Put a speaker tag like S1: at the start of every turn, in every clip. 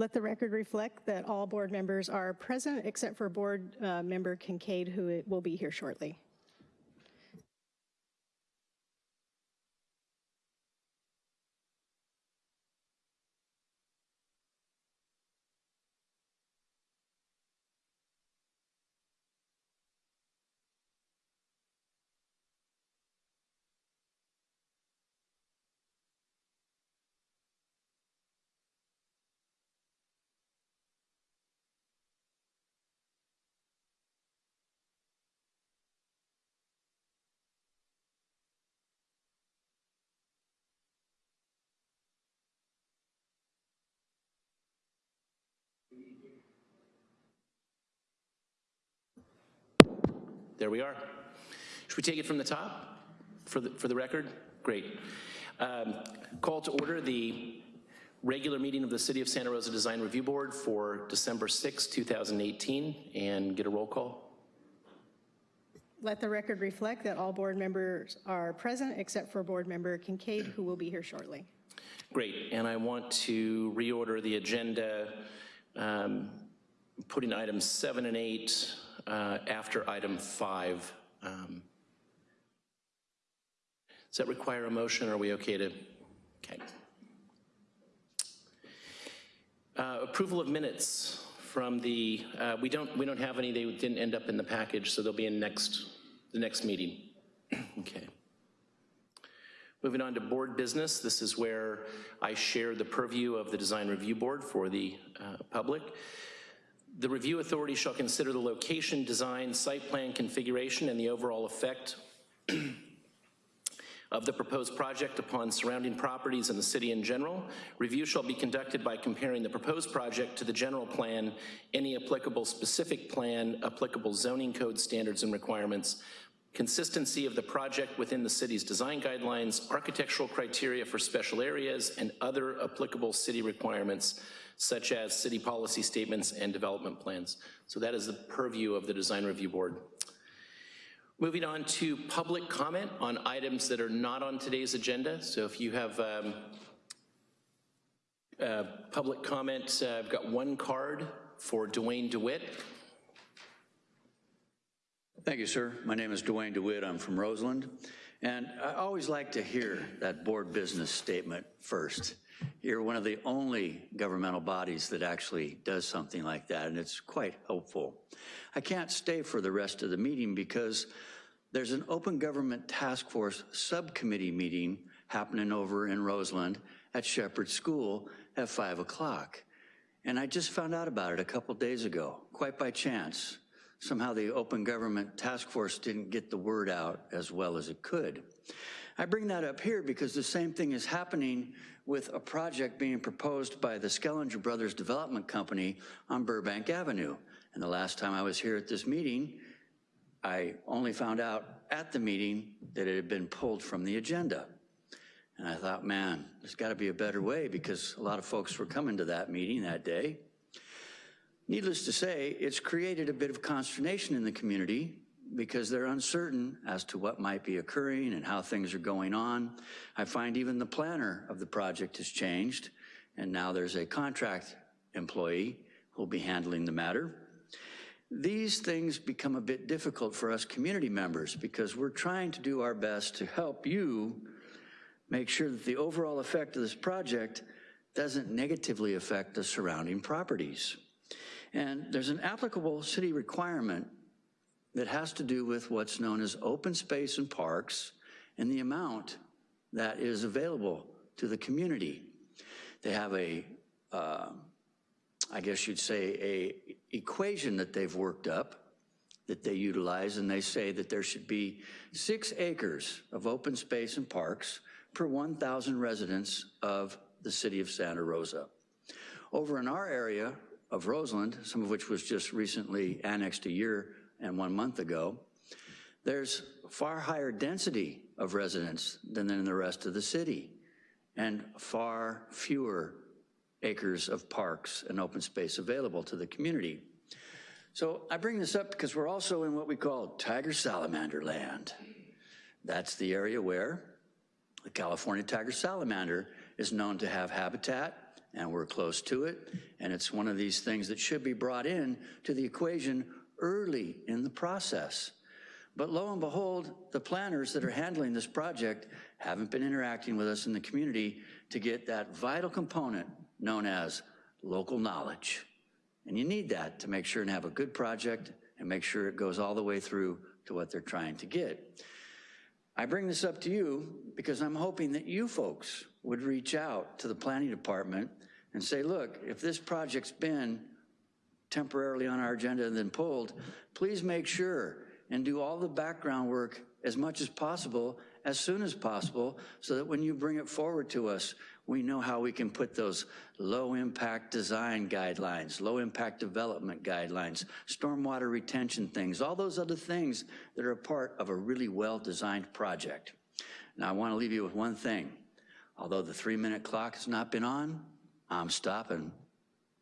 S1: Let the record reflect that all board members are present except for Board uh, Member Kincaid, who will be here shortly.
S2: There we are. Should we take it from the top for the, for the record? Great. Um, Call to order the regular meeting of the City of Santa Rosa Design Review Board for December 6, 2018, and get a roll call.
S1: Let the record reflect that all board members are present except for Board Member Kincaid, who will be here shortly.
S2: Great, and I want to reorder the agenda, um, putting items seven and eight uh, after item five. Um, Does that require a motion, or are we okay to, okay. Uh, Approval of minutes from the, uh, we don't, we don't have any, they didn't end up in the package, so they'll be in next, the next meeting. Okay. Moving on to board business, this is where I share the purview of the Design Review Board for the uh, public. The review authority shall consider the location, design, site plan configuration, and the overall effect of the proposed project upon surrounding properties and the city in general. Review shall be conducted by comparing the proposed project to the general plan, any applicable specific plan, applicable zoning code standards and requirements, consistency of the project within the city's design guidelines, architectural criteria for special areas, and other applicable city requirements, such as city policy statements and development plans. So that is the purview of the Design Review Board. Moving on to public comment on items that are not on today's agenda. So if you have um, uh, public comment, uh, I've got one card for Dwayne DeWitt.
S3: Thank you, sir. My name is Dwayne DeWitt. I'm from Roseland. And I always like to hear that board business statement first. You're one of the only governmental bodies that actually does something like that, and it's quite helpful. I can't stay for the rest of the meeting because there's an Open Government Task Force subcommittee meeting happening over in Roseland at Sheppard School at 5 o'clock. And I just found out about it a couple days ago, quite by chance. Somehow the Open Government Task Force didn't get the word out as well as it could. I bring that up here because the same thing is happening with a project being proposed by the Schellinger Brothers Development Company on Burbank Avenue. And the last time I was here at this meeting, I only found out at the meeting that it had been pulled from the agenda. And I thought, man, there's gotta be a better way because a lot of folks were coming to that meeting that day. Needless to say, it's created a bit of consternation in the community because they're uncertain as to what might be occurring and how things are going on. I find even the planner of the project has changed, and now there's a contract employee who'll be handling the matter. These things become a bit difficult for us community members because we're trying to do our best to help you make sure that the overall effect of this project doesn't negatively affect the surrounding properties. And there's an applicable city requirement that has to do with what's known as open space and parks and the amount that is available to the community. They have a, uh, I guess you'd say, a equation that they've worked up that they utilize, and they say that there should be six acres of open space and parks per 1,000 residents of the city of Santa Rosa. Over in our area of Roseland, some of which was just recently annexed a year and one month ago, there's far higher density of residents than in the rest of the city and far fewer acres of parks and open space available to the community. So I bring this up because we're also in what we call tiger salamander land. That's the area where the California tiger salamander is known to have habitat and we're close to it. And it's one of these things that should be brought in to the equation early in the process. But lo and behold, the planners that are handling this project haven't been interacting with us in the community to get that vital component known as local knowledge. And you need that to make sure and have a good project and make sure it goes all the way through to what they're trying to get. I bring this up to you because I'm hoping that you folks would reach out to the planning department and say, look, if this project's been temporarily on our agenda and then pulled, please make sure and do all the background work as much as possible, as soon as possible, so that when you bring it forward to us, we know how we can put those low-impact design guidelines, low-impact development guidelines, stormwater retention things, all those other things that are a part of a really well-designed project. Now, I want to leave you with one thing. Although the three-minute clock has not been on, I'm stopping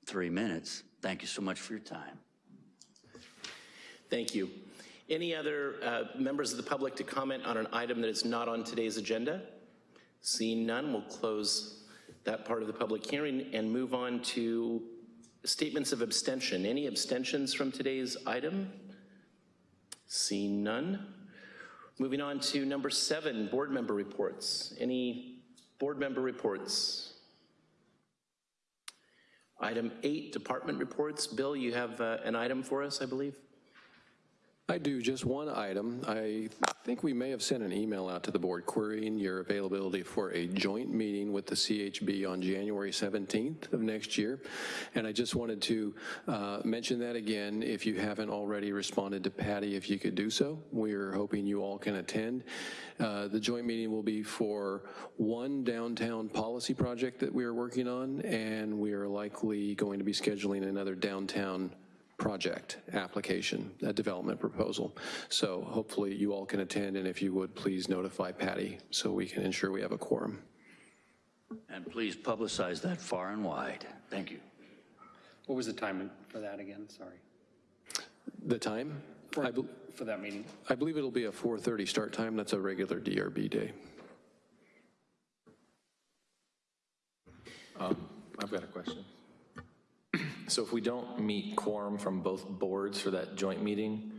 S3: three minutes. Thank you so much for your time.
S2: Thank you. Any other uh, members of the public to comment on an item that is not on today's agenda? Seeing none, we'll close that part of the public hearing and move on to statements of abstention. Any abstentions from today's item? Seeing none. Moving on to number seven, board member reports. Any board member reports? Item eight, department reports. Bill, you have uh, an item for us, I believe?
S4: I do, just one item. I think we may have sent an email out to the board querying your availability for a joint meeting with the CHB on January 17th of next year. And I just wanted to uh, mention that again, if you haven't already responded to Patty, if you could do so. We're hoping you all can attend. Uh, The joint meeting will be for one downtown policy project that we are working on, and we are likely going to be scheduling another downtown project application, a development proposal. So hopefully you all can attend, and if you would, please notify Patty so we can ensure we have a quorum.
S3: And please publicize that far and wide. Thank you.
S5: What was the time for that again? Sorry.
S4: The time?
S5: For,
S4: I
S5: for that meeting?
S4: I believe it'll be a 4:30 start time. That's a regular DRB day.
S6: Um, I've got a question. So if we don't meet quorum from both boards for that joint meeting,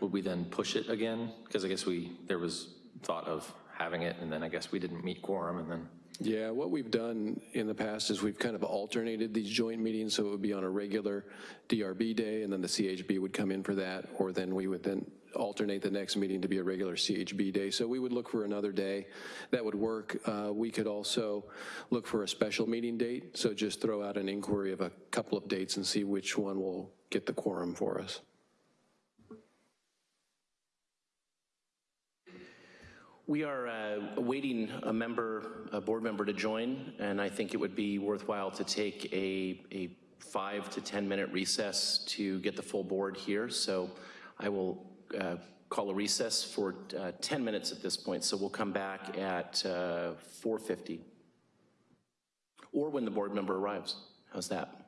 S6: would we then push it again? Because I guess we, there was thought of having it, and then I guess we didn't meet quorum, and then,
S4: Yeah, what we've done in the past is we've kind of alternated these joint meetings, so it would be on a regular DRB day, and then the CHB would come in for that, or then we would then alternate the next meeting to be a regular CHB day. So we would look for another day that would work. Uh, We could also look for a special meeting date, so just throw out an inquiry of a couple of dates and see which one will get the quorum for us.
S2: We are uh, awaiting a member, a board member to join, and I think it would be worthwhile to take a, a five to 10 minute recess to get the full board here. So I will uh, call a recess for uh, 10 minutes at this point. So we'll come back at uh, 4:50. Or when the board member arrives. How's that?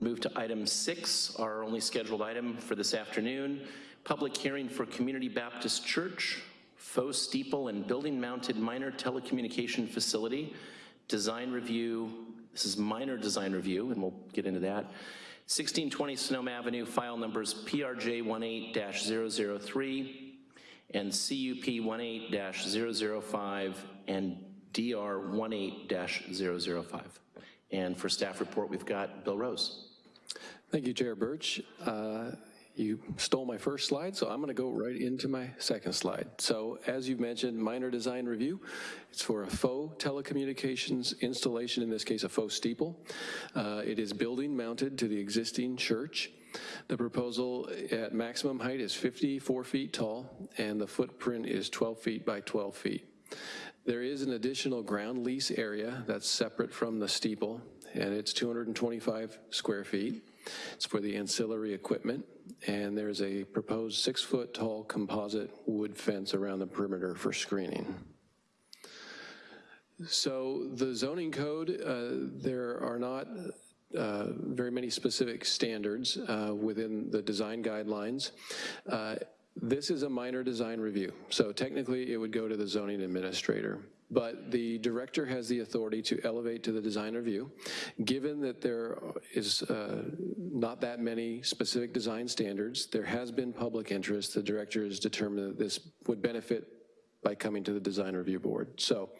S2: Move to item six, our only scheduled item for this afternoon. Public hearing for Community Baptist Church, faux steeple and building-mounted minor telecommunication facility. Design review, this is minor design review, and we'll get into that. 1620 Sonoma Avenue, file numbers PRJ 18-003 and CUP 18-005 and DR 18-005. And for staff report, we've got Bill Rose.
S4: Thank you, Chair Birch. Uh, You stole my first slide, so I'm going to go right into my second slide. So as you've mentioned, minor design review. It's for a faux telecommunications installation, in this case, a faux steeple. Uh, It is building mounted to the existing church. The proposal at maximum height is 54 feet tall, and the footprint is 12 feet by 12 feet. There is an additional ground lease area that's separate from the steeple, and it's 225 square feet. It's for the ancillary equipment, and there's a proposed six-foot-tall composite wood fence around the perimeter for screening. So the zoning code, uh, there are not uh, very many specific standards uh, within the design guidelines. Uh, This is a minor design review, so technically it would go to the zoning administrator. But the director has the authority to elevate to the design review. Given that there is uh, not that many specific design standards, there has been public interest, the director has determined that this would benefit by coming to the design review board. So,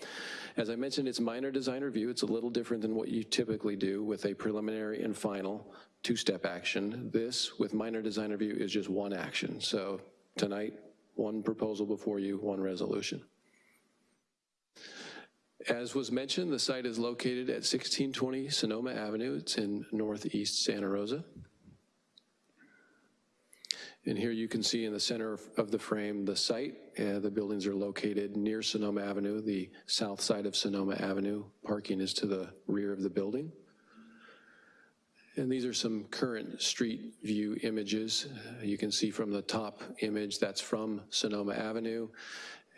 S4: as I mentioned, it's minor design review. It's a little different than what you typically do with a preliminary and final two-step action. This, with minor design review, is just one action. So tonight, one proposal before you, one resolution. As was mentioned, the site is located at 1620 Sonoma Avenue. It's in northeast Santa Rosa. And here you can see in the center of- the frame, the site. Uh, The buildings are located near Sonoma Avenue, the south side of Sonoma Avenue. Parking is to the rear of the building. And these are some current street view images. Uh, You can see from the top image, that's from Sonoma Avenue.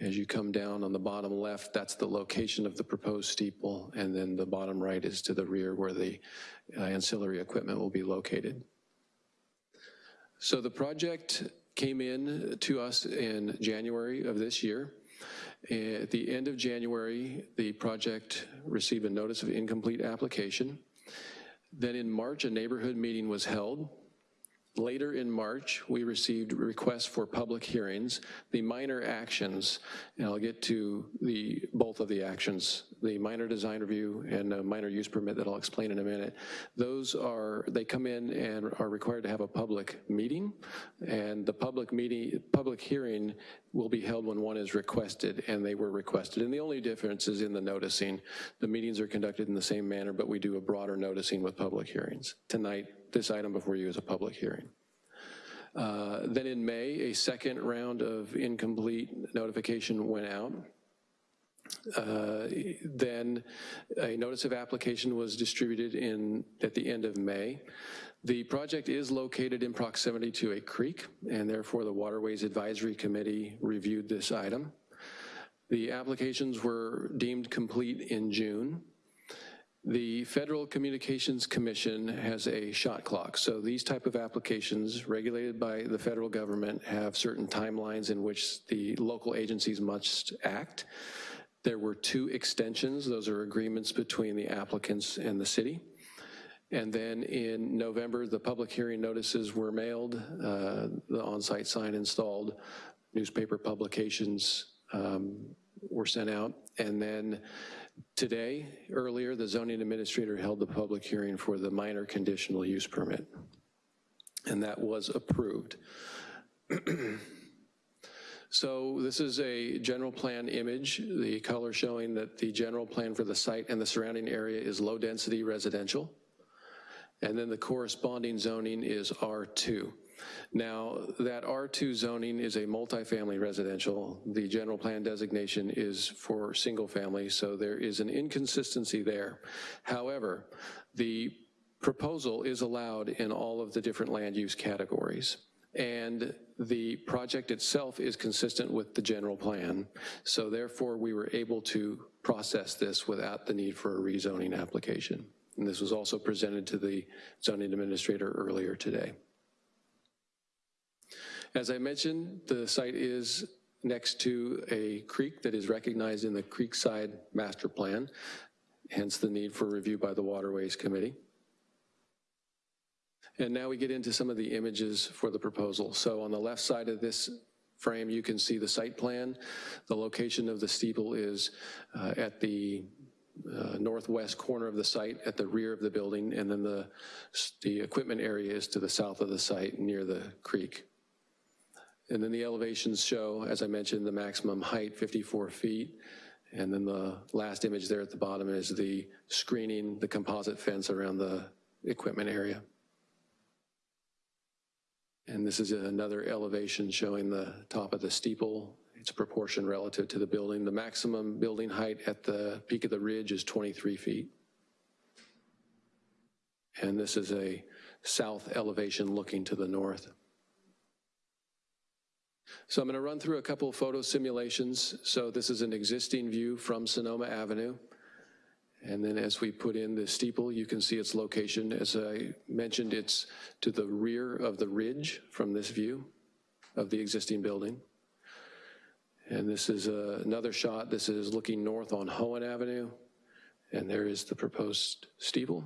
S4: As you come down on the bottom left, that's the location of the proposed steeple, and then the bottom right is to the rear where the uh, ancillary equipment will be located. So the project came in to us in January of this year. At the end of January, the project received a notice of incomplete application. Then in March, a neighborhood meeting was held. Later in March, we received requests for public hearings. The minor actions, and I'll get to the, both of the actions, the minor design review and a minor use permit that I'll explain in a minute. Those are, they come in and are required to have a public meeting, and the public meeting, public hearing will be held when one is requested, and they were requested. And the only difference is in the noticing. The meetings are conducted in the same manner, but we do a broader noticing with public hearings. Tonight, this item before you as a public hearing. Uh, Then in May, a second round of incomplete notification went out. Uh, Then a notice of application was distributed in, at the end of May. The project is located in proximity to a creek, and therefore the Waterways Advisory Committee reviewed this item. The applications were deemed complete in June. The Federal Communications Commission has a shot clock, so these type of applications regulated by the federal government have certain timelines in which the local agencies must act. There were two extensions, those are agreements between the applicants and the city. And then in November, the public hearing notices were mailed, uh, the on-site sign installed, newspaper publications um, were sent out, and then Today, earlier, the zoning administrator held the public hearing for the minor conditional use permit, and that was approved. So this is a general plan image, the color showing that the general plan for the site and the surrounding area is low-density residential, and then the corresponding zoning is R2. Now, that R2 zoning is a multifamily residential. The general plan designation is for single family, so there is an inconsistency there. However, the proposal is allowed in all of the different land use categories. And the project itself is consistent with the general plan. So therefore, we were able to process this without the need for a rezoning application. And this was also presented to the zoning administrator earlier today. As I mentioned, the site is next to a creek that is recognized in the Creekside Master Plan, hence the need for review by the Waterways Committee. And now we get into some of the images for the proposal. So on the left side of this frame, you can see the site plan. The location of the steeple is uh, at the uh, northwest corner of the site at the rear of the building, and then the, the equipment area is to the south of the site near the creek. And then the elevations show, as I mentioned, the maximum height, 54 feet. And then the last image there at the bottom is the screening, the composite fence around the equipment area. And this is another elevation showing the top of the steeple. It's proportion relative to the building. The maximum building height at the peak of the ridge is 23 feet. And this is a south elevation looking to the north. So I'm going to run through a couple of photo simulations. So this is an existing view from Sonoma Avenue. And then as we put in the steeple, you can see its location. As I mentioned, it's to the rear of the ridge from this view of the existing building. And this is uh, another shot. This is looking north on Hoen Avenue. And there is the proposed steeple.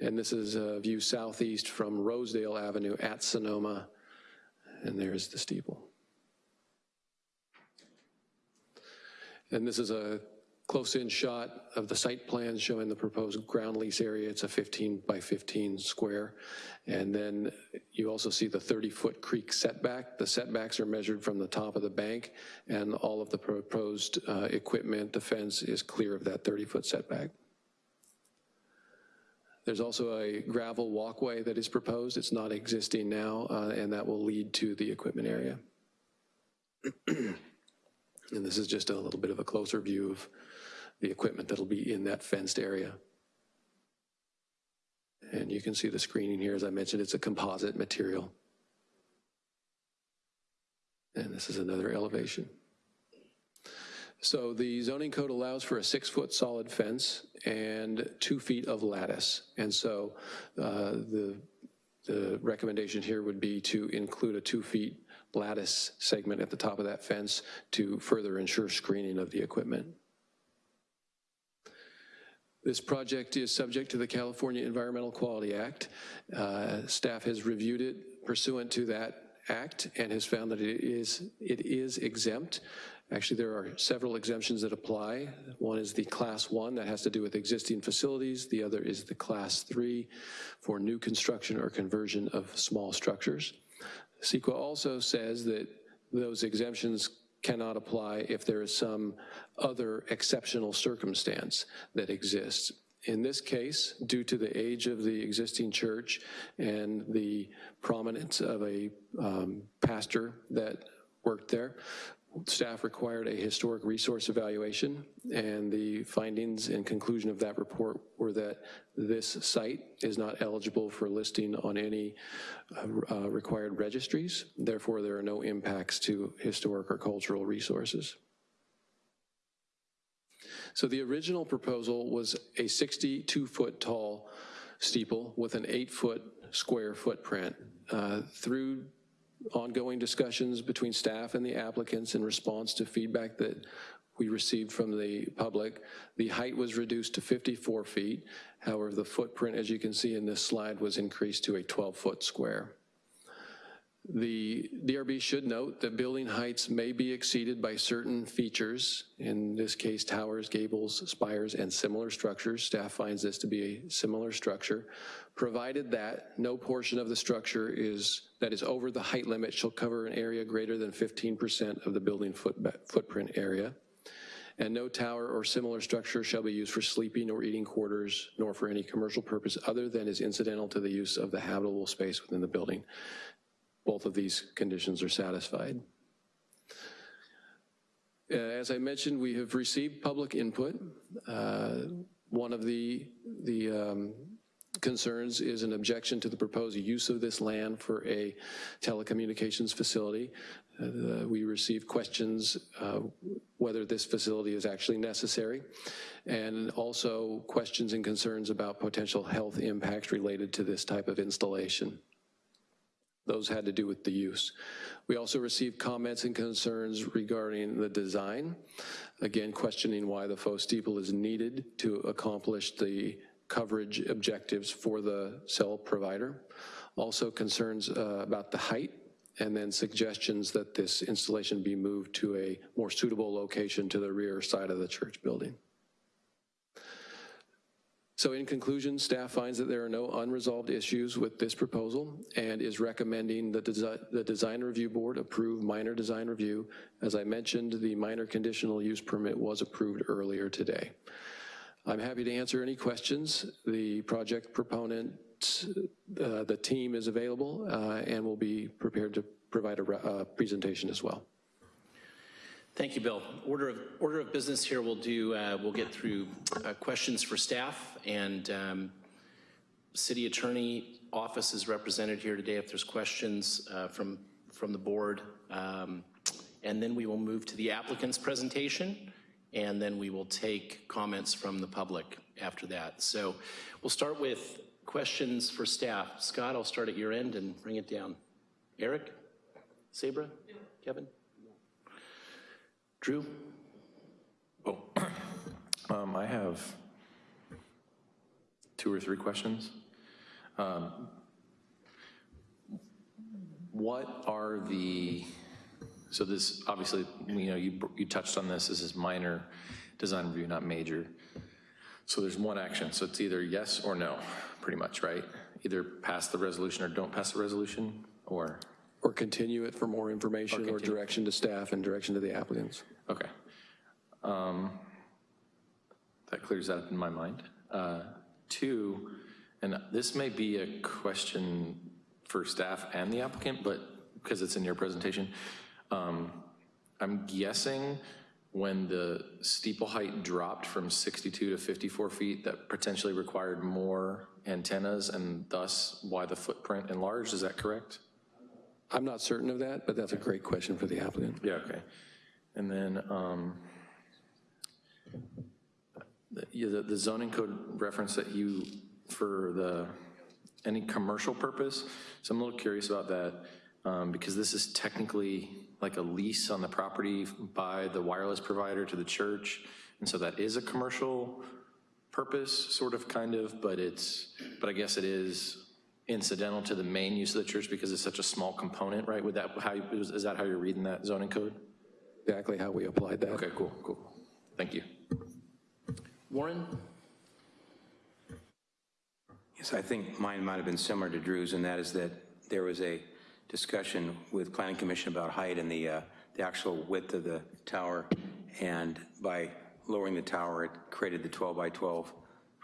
S4: And this is a view southeast from Rosedale Avenue at Sonoma. And there's the steeple. And this is a close-in shot of the site plan showing the proposed ground lease area. It's a 15 by 15 square. And then you also see the 30-foot creek setback. The setbacks are measured from the top of the bank, and all of the proposed uh, equipment, the fence, is clear of that 30-foot setback. There's also a gravel walkway that is proposed. It's not existing now, uh, and that will lead to the equipment area. and this is just a little bit of a closer view of the equipment that'll be in that fenced area. And you can see the screening here. As I mentioned, it's a composite material. And this is another elevation. So the zoning code allows for a six-foot solid fence and two feet of lattice. And so uh, the, the recommendation here would be to include a two feet lattice segment at the top of that fence to further ensure screening of the equipment. This project is subject to the California Environmental Quality Act. Uh, staff has reviewed it pursuant to that act and has found that it is, it is exempt. Actually, there are several exemptions that apply. One is the class one that has to do with existing facilities. The other is the class three for new construction or conversion of small structures. CEQA also says that those exemptions cannot apply if there is some other exceptional circumstance that exists. In this case, due to the age of the existing church and the prominence of a um, pastor that worked there, staff required a historic resource evaluation, and the findings and conclusion of that report were that this site is not eligible for listing on any uh, uh, required registries. Therefore, there are no impacts to historic or cultural resources. So the original proposal was a 62-foot tall steeple with an eight-foot square footprint. Uh, through ongoing discussions between staff and the applicants in response to feedback that we received from the public. The height was reduced to 54 feet. However, the footprint, as you can see in this slide, was increased to a 12-foot square. The DRB should note that building heights may be exceeded by certain features, in this case towers, gables, spires, and similar structures. Staff finds this to be a similar structure, provided that no portion of the structure is that is over the height limit shall cover an area greater than 15% of the building foot, footprint area. And no tower or similar structure shall be used for sleeping or eating quarters, nor for any commercial purpose other than is incidental to the use of the habitable space within the building both of these conditions are satisfied. Uh, as I mentioned, we have received public input. Uh, one of the, the um, concerns is an objection to the proposed use of this land for a telecommunications facility. Uh, we received questions uh, whether this facility is actually necessary, and also questions and concerns about potential health impacts related to this type of installation. Those had to do with the use. We also received comments and concerns regarding the design, again questioning why the faux steeple is needed to accomplish the coverage objectives for the cell provider. Also concerns uh, about the height, and then suggestions that this installation be moved to a more suitable location to the rear side of the church building. So in conclusion, staff finds that there are no unresolved issues with this proposal and is recommending that desi- the Design Review Board approve minor design review. As I mentioned, the minor conditional use permit was approved earlier today. I'm happy to answer any questions. The project proponent, uh, the team is available uh, and will be prepared to provide a uh, presentation as well.
S2: Thank you, Bill. Order of, order of business here, we'll do, uh, we'll get through uh, questions for staff, and um, city attorney office is represented here today if there's questions uh, from, from the board. Um, And then we will move to the applicant's presentation, and then we will take comments from the public after that. So we'll start with questions for staff. Scott, I'll start at your end and bring it down. Eric? Sabra? Kevin? Drew?
S6: Oh, um, I have two or three questions. Um, What are the, so this, obviously, you know, you, you touched on this, this is minor design review, not major. So there's one action, so it's either yes or no, pretty much, right? Either pass the resolution or don't pass the resolution, or,
S4: Or continue it for more information or
S6: continue.
S4: direction to staff and direction to the applicants.
S6: Okay. Um, That clears that up in my mind. Uh, Two, and this may be a question for staff and the applicant, but because it's in your presentation, um, I'm guessing when the steeple height dropped from 62 to 54 feet, that potentially required more antennas and thus why the footprint enlarged, is that correct?
S4: I'm not certain of that, but that's a great question for the applicant.
S6: Yeah, okay. And then, um, the- the the zoning code reference that you, for the, any commercial purpose, so I'm a little curious about that, um, because this is technically like a lease on the property by the wireless provider to the church, and so that is a commercial purpose, sort of, kind of, but it's, but I guess it is incidental to the main use of the church because it's such a small component, right? Would that, how, is is that how you're reading that zoning code?
S4: Exactly how we applied that.
S6: Okay, cool, cool. Thank you.
S2: Warren?
S7: Yes, I think mine might have been similar to Drew's, and that is that there was a discussion with Planning Commission about height and the, uh, the actual width of the tower, and by lowering the tower, it created the 12 by 12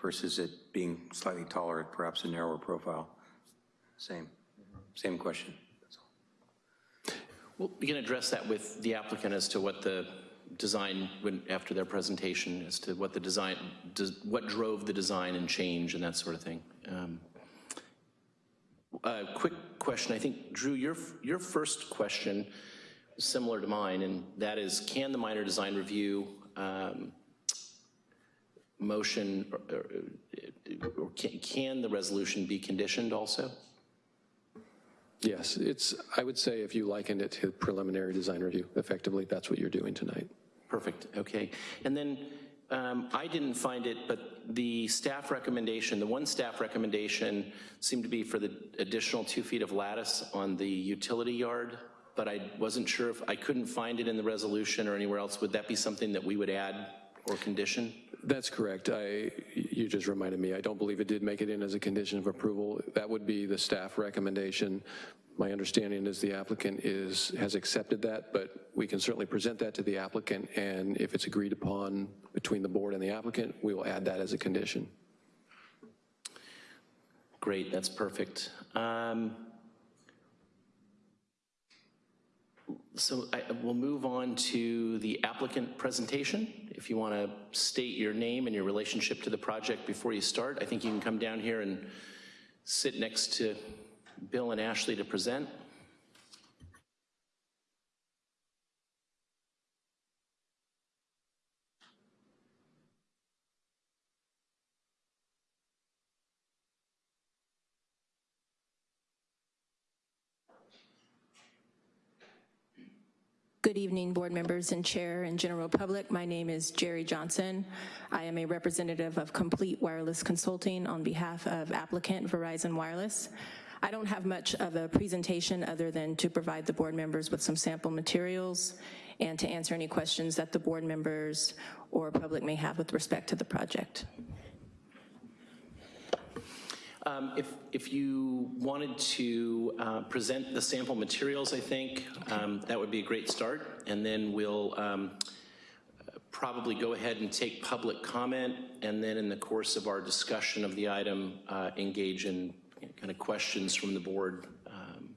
S7: versus it being slightly taller, perhaps a narrower profile. Same, same question.
S2: Well, we can address that with the applicant as to what the design, when, after their presentation, as to what the design, does- what drove the design and change and that sort of thing. Um, A quick question, I think, Drew, your, your first question similar to mine, and that is, can the minor design review um, motion, or- or or can can the resolution be conditioned also?
S4: Yes, it's, I would say if you likened it to preliminary design review, effectively, that's what you're doing tonight.
S2: Perfect, okay. And then, um, I didn't find it, but the staff recommendation, the one staff recommendation seemed to be for the additional two feet of lattice on the utility yard, but I wasn't sure if, I couldn't find it in the resolution or anywhere else. Would that be something that we would add or condition?
S4: That's correct. I, you just reminded me, I don't believe it did make it in as a condition of approval. That would be the staff recommendation. My understanding is the applicant is, has accepted that, but we can certainly present that to the applicant, and if it's agreed upon between the board and the applicant, we will add that as a condition.
S2: Great, that's perfect. Um, So I, we'll move on to the applicant presentation. If you want to state your name and your relationship to the project before you start, I think you can come down here and sit next to Bill and Ashley to present.
S8: Good evening, board members and chair and general public. My name is Jerry Johnson. I am a representative of Complete Wireless Consulting on behalf of applicant Verizon Wireless. I don't have much of a presentation other than to provide the board members with some sample materials and to answer any questions that the board members or public may have with respect to the project.
S2: Um, If, if you wanted to uh, present the sample materials, I think, um, that would be a great start, and then we'll um, probably go ahead and take public comment, and then in the course of our discussion of the item, uh, engage in kind of questions from the board um,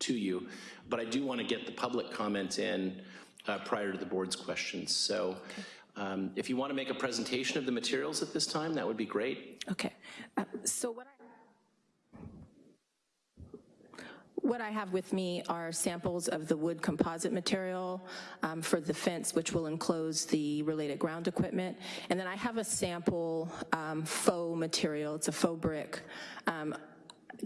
S2: to you. But I do want to get the public comment in uh, prior to the board's questions. So um, if you want to make a presentation of the materials at this time, that would be great.
S8: Okay, Uh, so what I, what I have with me are samples of the wood composite material um, for the fence, which will enclose the related ground equipment. And then I have a sample um, faux material, it's a faux brick. Um,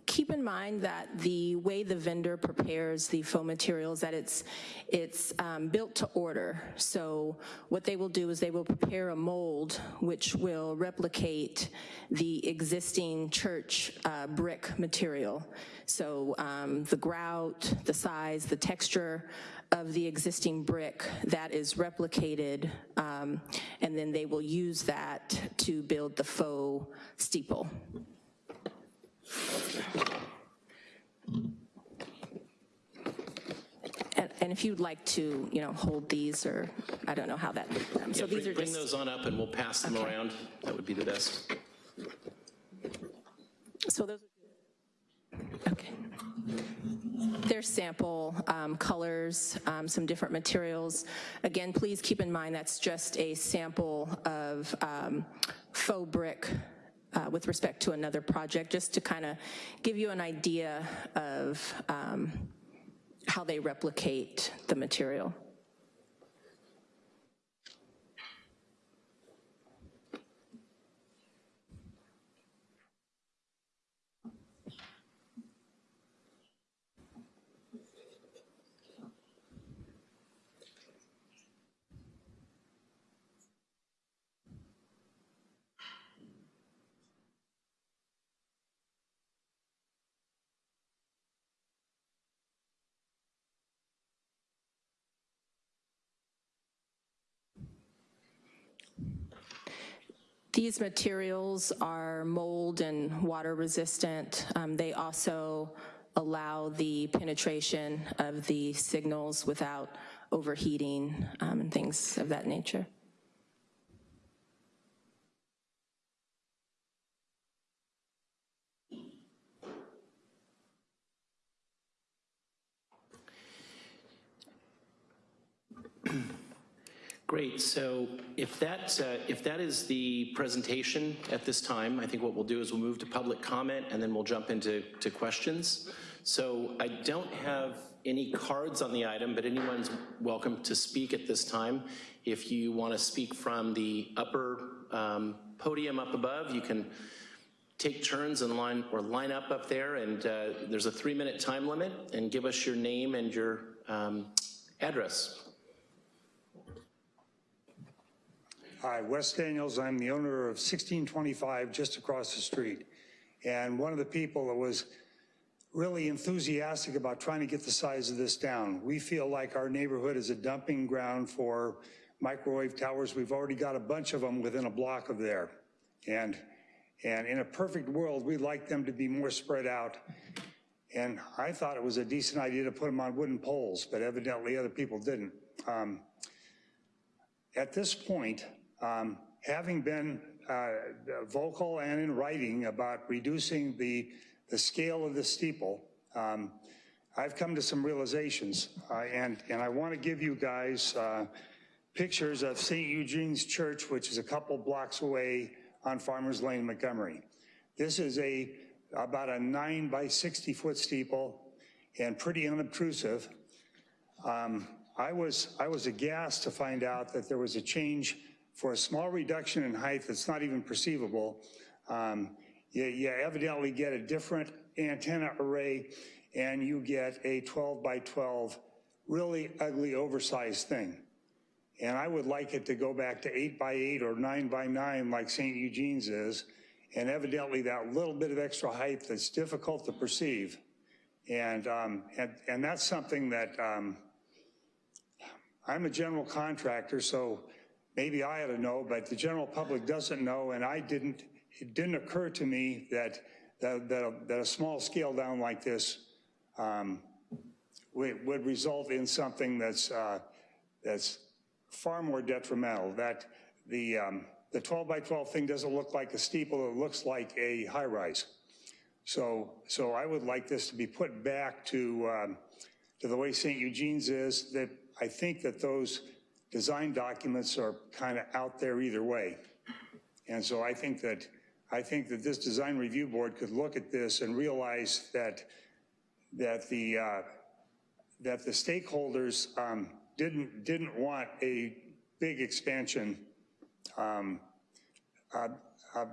S8: keep in mind that the way the vendor prepares the faux materials, that it's, it's um, built to order. So what they will do is they will prepare a mold which will replicate the existing church uh, brick material. So um, the grout, the size, the texture of the existing brick that is replicated, um, and then they will use that to build the faux steeple. And, and if you'd like to, you know, hold these, or I don't know how that, um, so
S2: Yeah,
S8: these
S2: bring-
S8: are
S2: Bring those on up and we'll pass them
S8: Okay.
S2: around. That would be the best.
S8: so those, okay. There's sample um, colors, um, some different materials. Again, please keep in mind that's just a sample of um, faux brick uh, with respect to another project, just to kind of give you an idea of um, how they replicate the material. These materials are mold and water resistant. Um, They also allow the penetration of the signals without overheating um, and things of that nature.
S2: Great, so if that, uh, if that is the presentation at this time, I think what we'll do is we'll move to public comment and then we'll jump into to questions. So I don't have any cards on the item, but anyone's welcome to speak at this time. If you want to speak from the upper um, podium up above, you can take turns and line, or line up up there, and uh, there's a three-minute time limit, and give us your name and your um, address.
S9: Hi, Wes Daniels. I'm the owner of 1625 just across the street. And one of the people that was really enthusiastic about trying to get the size of this down. We feel like our neighborhood is a dumping ground for microwave towers. We've already got a bunch of them within a block of there. And, and in a perfect world, we'd like them to be more spread out. And I thought it was a decent idea to put them on wooden poles, but evidently other people didn't. Um, at this point, um, having been uh, vocal and in writing about reducing the, the scale of the steeple, um, I've come to some realizations, uh, and, and I want to give you guys uh, pictures of St. Eugene's Church, which is a couple blocks away on Farmers Lane, Montgomery. This is a about a nine by 60 foot steeple and pretty unobtrusive. Um, I was, I was aghast to find out that there was a change for a small reduction in height that's not even perceivable. Um, you, you evidently get a different antenna array and you get a 12 by 12 really ugly, oversized thing. And I would like it to go back to eight by eight or nine by nine like St. Eugene's is. And evidently that little bit of extra height that's difficult to perceive. And, um, and, and that's something that, um, I'm a general contractor, so maybe I ought to know, but the general public doesn't know, and I didn't, it didn't occur to me that, that, that, a, that a small scale down like this um, would, would result in something that's, uh, that's far more detrimental. That the, um, the 12 by 12 thing doesn't look like a steeple, it looks like a high rise. So, so I would like this to be put back to, um, to the way St. Eugene's is, that I think that those design documents are kind of out there either way. And so I think that, I think that this design review board could look at this and realize that, that the, uh, that the stakeholders um, didn't, didn't want a big expansion, um, uh, uh,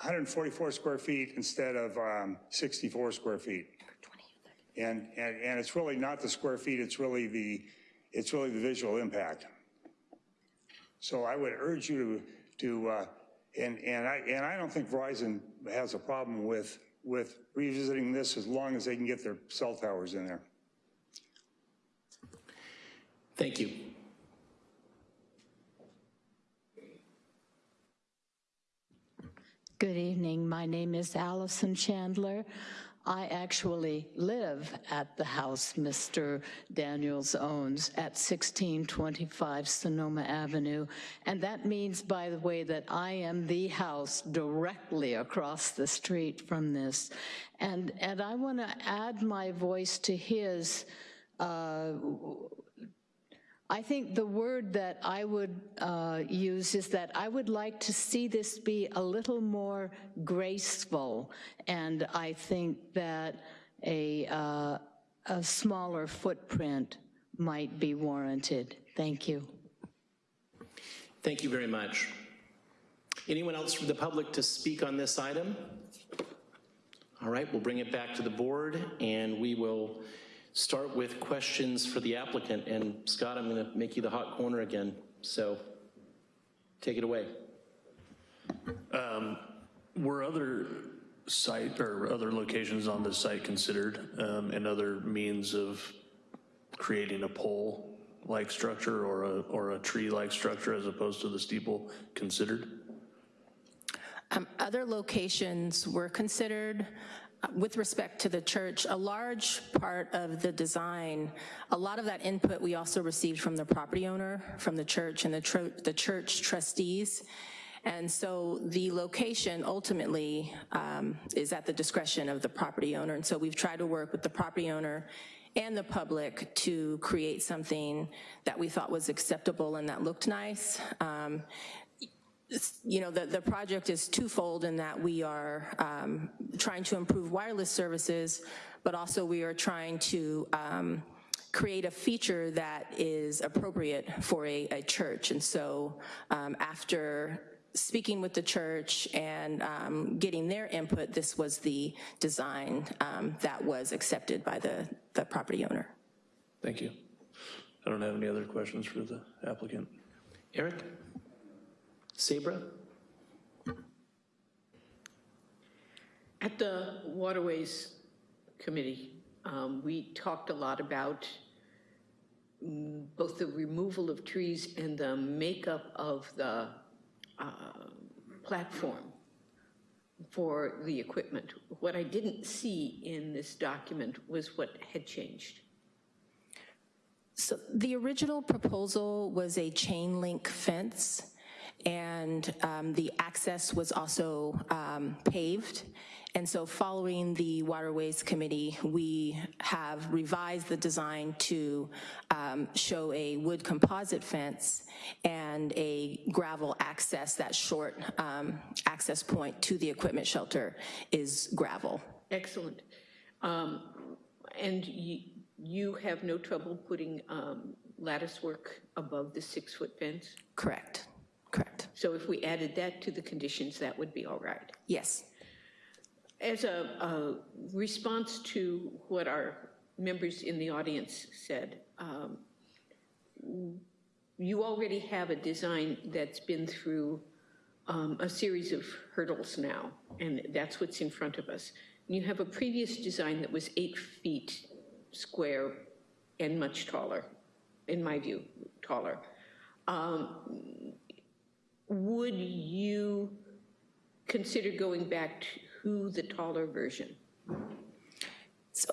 S9: 144 square feet instead of um, 64 square feet. And, and, and it's really not the square feet, it's really the, it's really the visual impact. So I would urge you to, to uh, and, and, I, and I don't think Verizon has a problem with, with revisiting this as long as they can get their cell towers in there.
S2: Thank you.
S10: Good evening. My name is Allison Chandler. I actually live at the house Mr. Daniels owns at 1625 Sonoma Avenue. And that means, by the way, that I am the house directly across the street from this. And, and I want to add my voice to his uh, I think the word that I would uh, use is that I would like to see this be a little more graceful, and I think that a, uh, a smaller footprint might be warranted. Thank you.
S2: Thank you very much. Anyone else from the public to speak on this item? All right, we'll bring it back to the board, and we will start with questions for the applicant. And Scott, I'm going to make you the hot corner again, so take it away.
S11: Um, Were other site, or other locations on the site considered, um, and other means of creating a pole-like structure or a, or a tree-like structure as opposed to the steeple considered?
S8: Um, Other locations were considered. With respect to the church, a large part of the design, a lot of that input we also received from the property owner, from the church and the, the church trustees. And so the location ultimately um, is at the discretion of the property owner. And so we've tried to work with the property owner and the public to create something that we thought was acceptable and that looked nice. Um, you know, the, the project is twofold in that we are um, trying to improve wireless services, but also we are trying to um, create a feature that is appropriate for a, a church. And so um, after speaking with the church and um, getting their input, this was the design um, that was accepted by the, the property owner.
S11: Thank you. I don't have any other questions for the applicant.
S2: Eric? Sabra?
S12: At the Waterways Committee, um, we talked a lot about mm, both the removal of trees and the makeup of the uh, platform for the equipment. What I didn't see in this document was what had changed.
S8: So the original proposal was a chain link fence and um, the access was also um, paved. And so following the Waterways Committee, we have revised the design to um, show a wood composite fence and a gravel access, that short um, access point to the equipment shelter is gravel.
S12: Excellent. Um, And you, have no trouble putting um, lattice work above the six-foot fence?
S8: Correct, correct.
S12: So if we added that to the conditions, that would be all right?
S8: Yes.
S12: As a, a response to what our members in the audience said, um, you already have a design that's been through um, a series of hurdles now, and that's what's in front of us. You have a previous design that was eight feet square and much taller, in my view, taller. Um, Would you consider going back to the taller version?
S8: So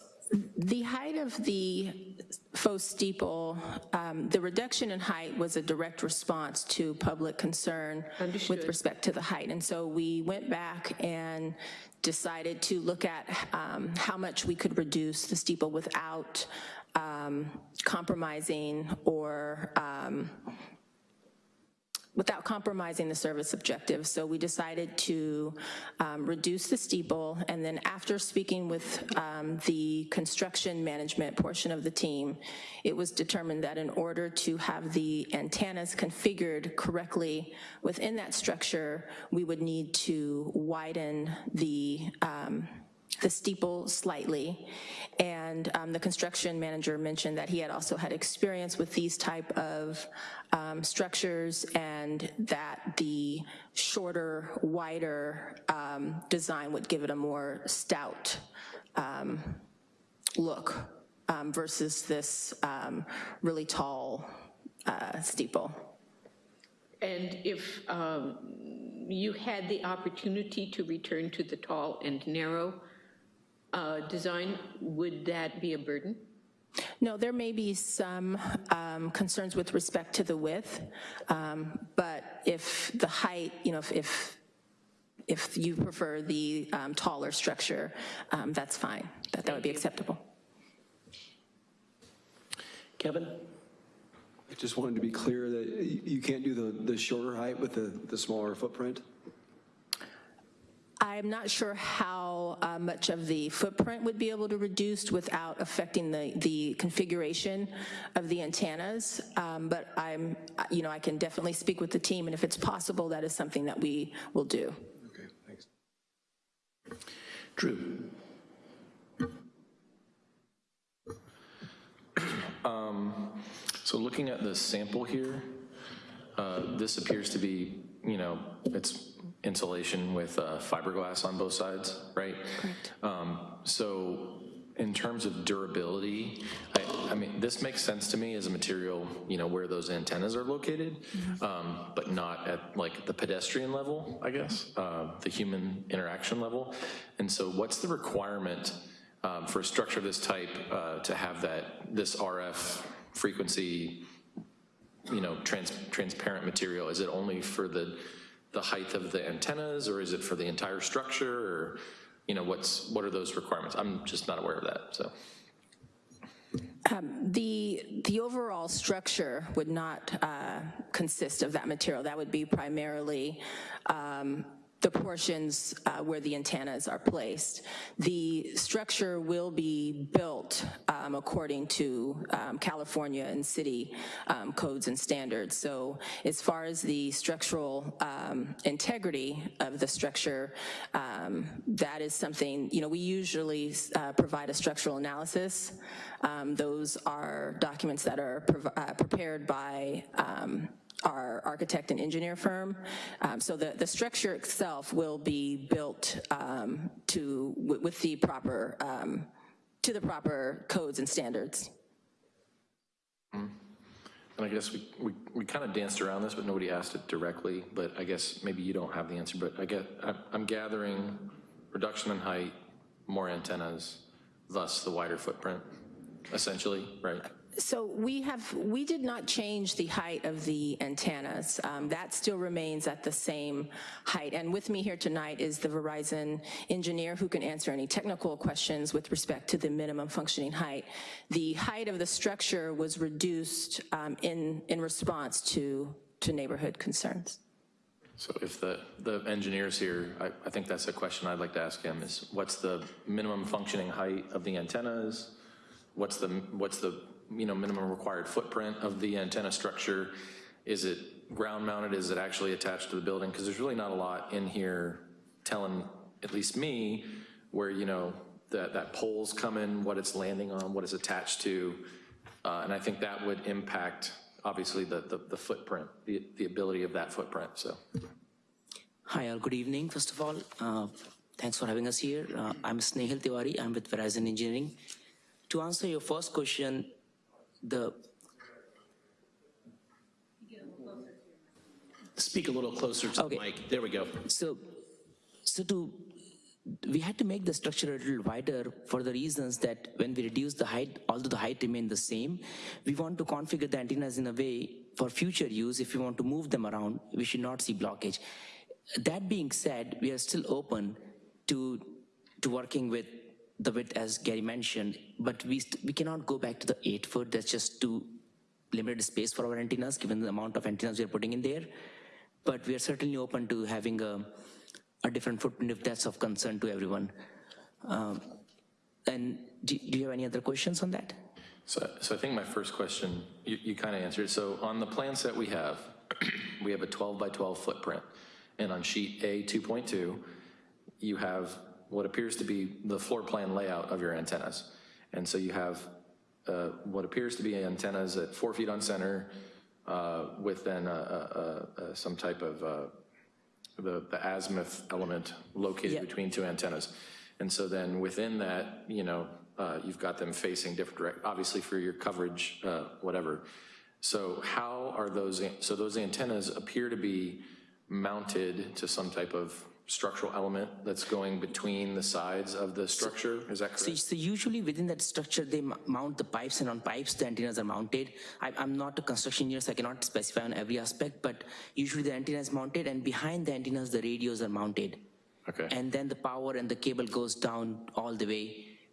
S8: the height of the faux steeple, um, the reduction in height was a direct response to public concern with respect to the height. And so we went back and decided to look at um, how much we could reduce the steeple without um, compromising or um, without compromising the service objective. So we decided to um, reduce the steeple, and then after speaking with um, the construction management portion of the team, it was determined that in order to have the antennas configured correctly within that structure, we would need to widen the um, the steeple slightly. And um, the construction manager mentioned that he had also had experience with these type of um, structures and that the shorter, wider um, design would give it a more stout um, look um, versus this um, really tall uh, steeple.
S12: And if you had the opportunity to return to the tall and narrow uh, design, would that be a burden?
S8: No, there may be some um, concerns with respect to the width, um, but if the height, you know, if, if, if you prefer the um, taller structure, um, that's fine, that, that would be acceptable.
S2: Kevin?
S13: I just wanted to be clear that you can't do the, the shorter height with the, the smaller footprint?
S8: I'm not sure how uh, much of the footprint would be able to reduce without affecting the, the configuration of the antennas, um, but I'm, you know, I can definitely speak with the team, and if it's possible, that is something that we will do.
S13: Okay, thanks.
S2: Drew?
S6: So looking at the sample here, uh, this appears to be, you know, it's insulation with uh, fiberglass on both sides, right?
S8: Correct.
S6: Um, So in terms of durability, I, I mean, this makes sense to me as a material, you know, where those antennas are located, um, but not at like the pedestrian level, I guess, uh, the human interaction level. And so what's the requirement um, for a structure of this type uh, to have that, this RF frequency, you know, trans transparent material? Is it only for the, the height of the antennas, or is it for the entire structure, or, you know, what's, what are those requirements? I'm just not aware of that, so.
S8: Um, The, the overall structure would not uh, consist of that material. That would be primarily um, the portions uh, where the antennas are placed. The structure will be built um, according to um, California and city um, codes and standards. So as far as the structural um, integrity of the structure, um, that is something, you know, we usually uh, provide a structural analysis. Um, Those are documents that are uh, prepared by our architect and engineer firm. Um, So the, the structure itself will be built um, to, with the proper, um, to the proper codes and standards.
S6: And I guess we, we, we kind of danced around this, but nobody asked it directly, but I guess maybe you don't have the answer, but I get, I'm- I'm gathering reduction in height, more antennas, thus the wider footprint, essentially, right?
S8: So we have, we did not change the height of the antennas. Um, That still remains at the same height. And with me here tonight is the Verizon engineer who can answer any technical questions with respect to the minimum functioning height. The height of the structure was reduced um, in, in response to, to neighborhood concerns.
S6: So if the, the engineer's here, I, I think that's a question I'd like to ask him, is what's the minimum functioning height of the antennas? What's the, what's the, you know, minimum required footprint of the antenna structure? Is it ground mounted, is it actually attached to the building? Because there's really not a lot in here telling, at least me, where, you know, that, that pole's coming, what it's landing on, what it's attached to. Uh, And I think that would impact, obviously, the, the the footprint, the, the ability of that footprint, so.
S14: Hi, all. Good evening, first of all. Uh, Thanks for having us here. Uh, I'm Snehal Tiwari. I'm with Verizon Engineering. To answer your first question, the,
S2: Speak a little closer to the
S14: Okay.
S2: mic. There we go.
S14: so, so to, we had to make the structure a little wider for the reasons that when we reduce the height, although the height remained the same, we want to configure the antennas in a way for future use, if we want to move them around, we should not see blockage. That being said, we are still open to, to working with the width as Gary mentioned, but we, we cannot go back to the eight foot, that's just too limited space for our antennas, given the amount of antennas we are putting in there. But we are certainly open to having a, a different footprint if that's of concern to everyone. Um, And do, do you have any other questions on that?
S6: So, so I think my first question, you, you kind of answered. So on the plan set we have, we have a 12 by 12 footprint. And on sheet A 2.2, you have what appears to be the floor plan layout of your antennas. And so you have uh, what appears to be antennas at four feet on center uh, with then a- a- a- some type of uh, the, the azimuth element located
S14: Yeah.
S6: between two antennas. And so then within that, you know, uh, you've got them facing different direct, obviously for your coverage, uh, whatever. So how are those, so those antennas appear to be mounted to some type of structural element that's going between the sides of the structure, is that
S14: So,
S6: correct?
S14: so usually within that structure, they mount the pipes and on pipes, the antennas are mounted. I, I'm not a construction engineer, so I cannot specify on every aspect, but usually the antenna is mounted and behind the antennas, the radios are mounted.
S6: Okay.
S14: And then the power and the cable goes down all the way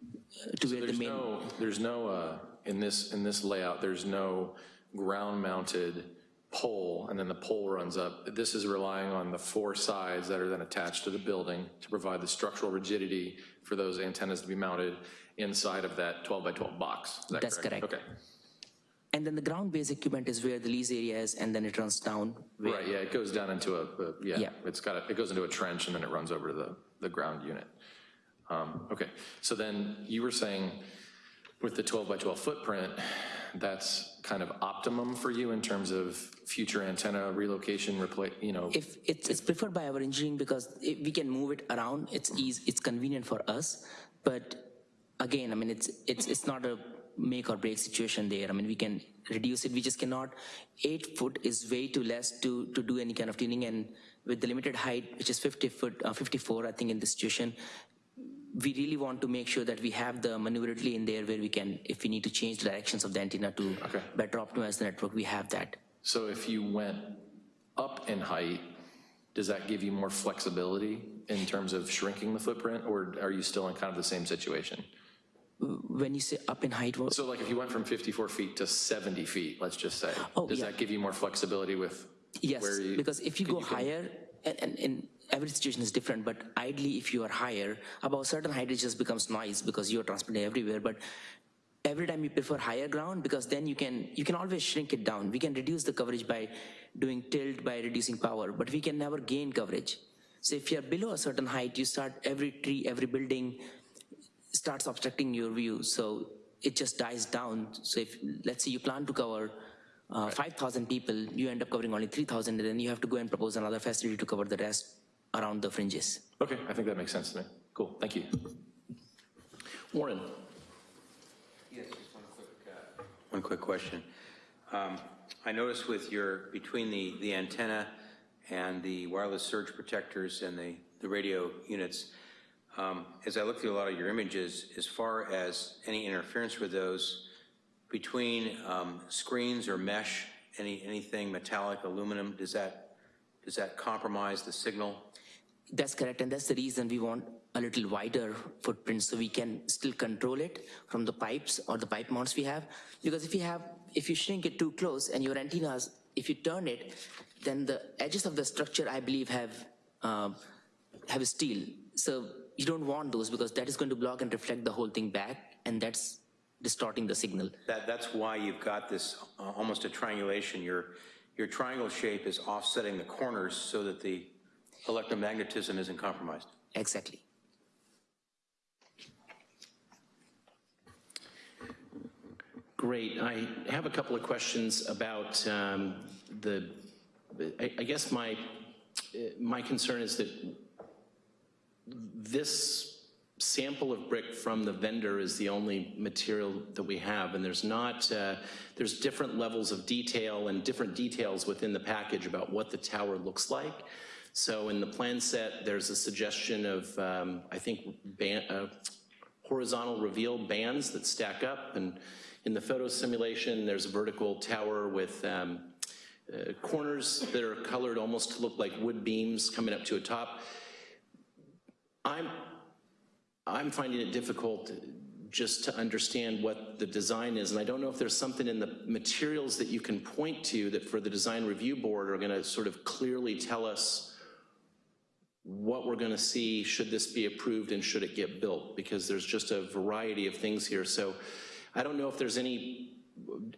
S14: uh, to where the main.
S6: no, there's no, uh, in this, in this layout, there's no ground-mounted pole, and then the pole runs up. This is relying on the four sides that are then attached to the building to provide the structural rigidity for those antennas to be mounted inside of that 12 by 12 box. That
S14: That's correct.
S6: Okay.
S14: And then the ground-based equipment is where the lease area is, and then it runs down. where-
S6: Right, yeah, it goes down into a, a- yeah,
S14: Yeah.
S6: it's got, a- it goes into a trench and then it runs over to the, the ground unit. Um, Okay, so then you were saying with the 12 by 12 footprint, that's kind of optimum for you in terms of future antenna relocation, replace, you know?
S14: If it's, it's preferred by our engineering because if we can move it around, it's easy, it's convenient for us. But again, I mean, it's, it's, it's not a make or break situation there. I mean, we can reduce it, we just cannot. Eight foot is way too less to, to do any kind of tuning and with the limited height, which is 50 foot, uh, 54, I think in this situation, we really want to make sure that we have the maneuverability in there where we can, if we need to change the directions of the antenna to
S6: Okay.
S14: better optimize the network, we have that.
S6: So if you went up in height, does that give you more flexibility in terms of shrinking the footprint, or are you still in kind of the same situation?
S14: When you say up in height, what-
S6: So like if you went from 54 feet to 70 feet, let's just say,
S14: Oh,
S6: does
S14: yeah.
S6: that give you more flexibility with
S14: Yes,
S6: where you?
S14: because if you go
S6: can-
S14: higher, and, and, and every situation is different, but ideally if you are higher, above a certain height it just becomes noise because you're transmitting everywhere, but every time you prefer higher ground because then you can, you can always shrink it down. We can reduce the coverage by doing tilt, by reducing power, but we can never gain coverage. So if you're below a certain height, you start, every tree, every building starts obstructing your view, so it just dies down. So if, let's say you plan to cover uh, 5,000 people, you end up covering only 3,000, and then you have to go and propose another facility to cover the rest around the fringes.
S6: Okay, I think that makes sense to me. Cool, thank you.
S2: Warren?
S7: Yes, just one quick question. Um, I noticed with your, between the, the antenna and the wireless surge protectors and the, the radio units, um, as I look through a lot of your images, as far as any interference with those, between um, screens or mesh, any, anything metallic, aluminum, does that, does that compromise the signal?
S14: That's correct, and that's the reason we want a little wider footprint so we can still control it from the pipes or the pipe mounts we have. Because if you have, if you shrink it too close and your antennas, if you turn it, then the edges of the structure, I believe, have um, have steel. So you don't want those because that is going to block and reflect the whole thing back, and that's distorting the signal.
S7: That, that's why you've got this, uh, almost a triangulation. Your, your triangle shape is offsetting the corners so that the electromagnetism isn't compromised.
S14: Exactly.
S2: Great. I have a couple of questions about um, the, I, I guess my, uh, my concern is that this sample of brick from the vendor is the only material that we have, and there's not, uh, there's different levels of detail and different details within the package about what the tower looks like. So in the plan set, there's a suggestion of, um, I think, ban- uh, horizontal reveal bands that stack up, and in the photo simulation, there's a vertical tower with um, uh, corners that are colored almost to look like wood beams coming up to a top. I'm, I'm finding it difficult just to understand what the design is, and I don't know if there's something in the materials that you can point to that for the design review board are gonna sort of clearly tell us what we're gonna see, should this be approved and should it get built, because there's just a variety of things here. So I don't know if there's any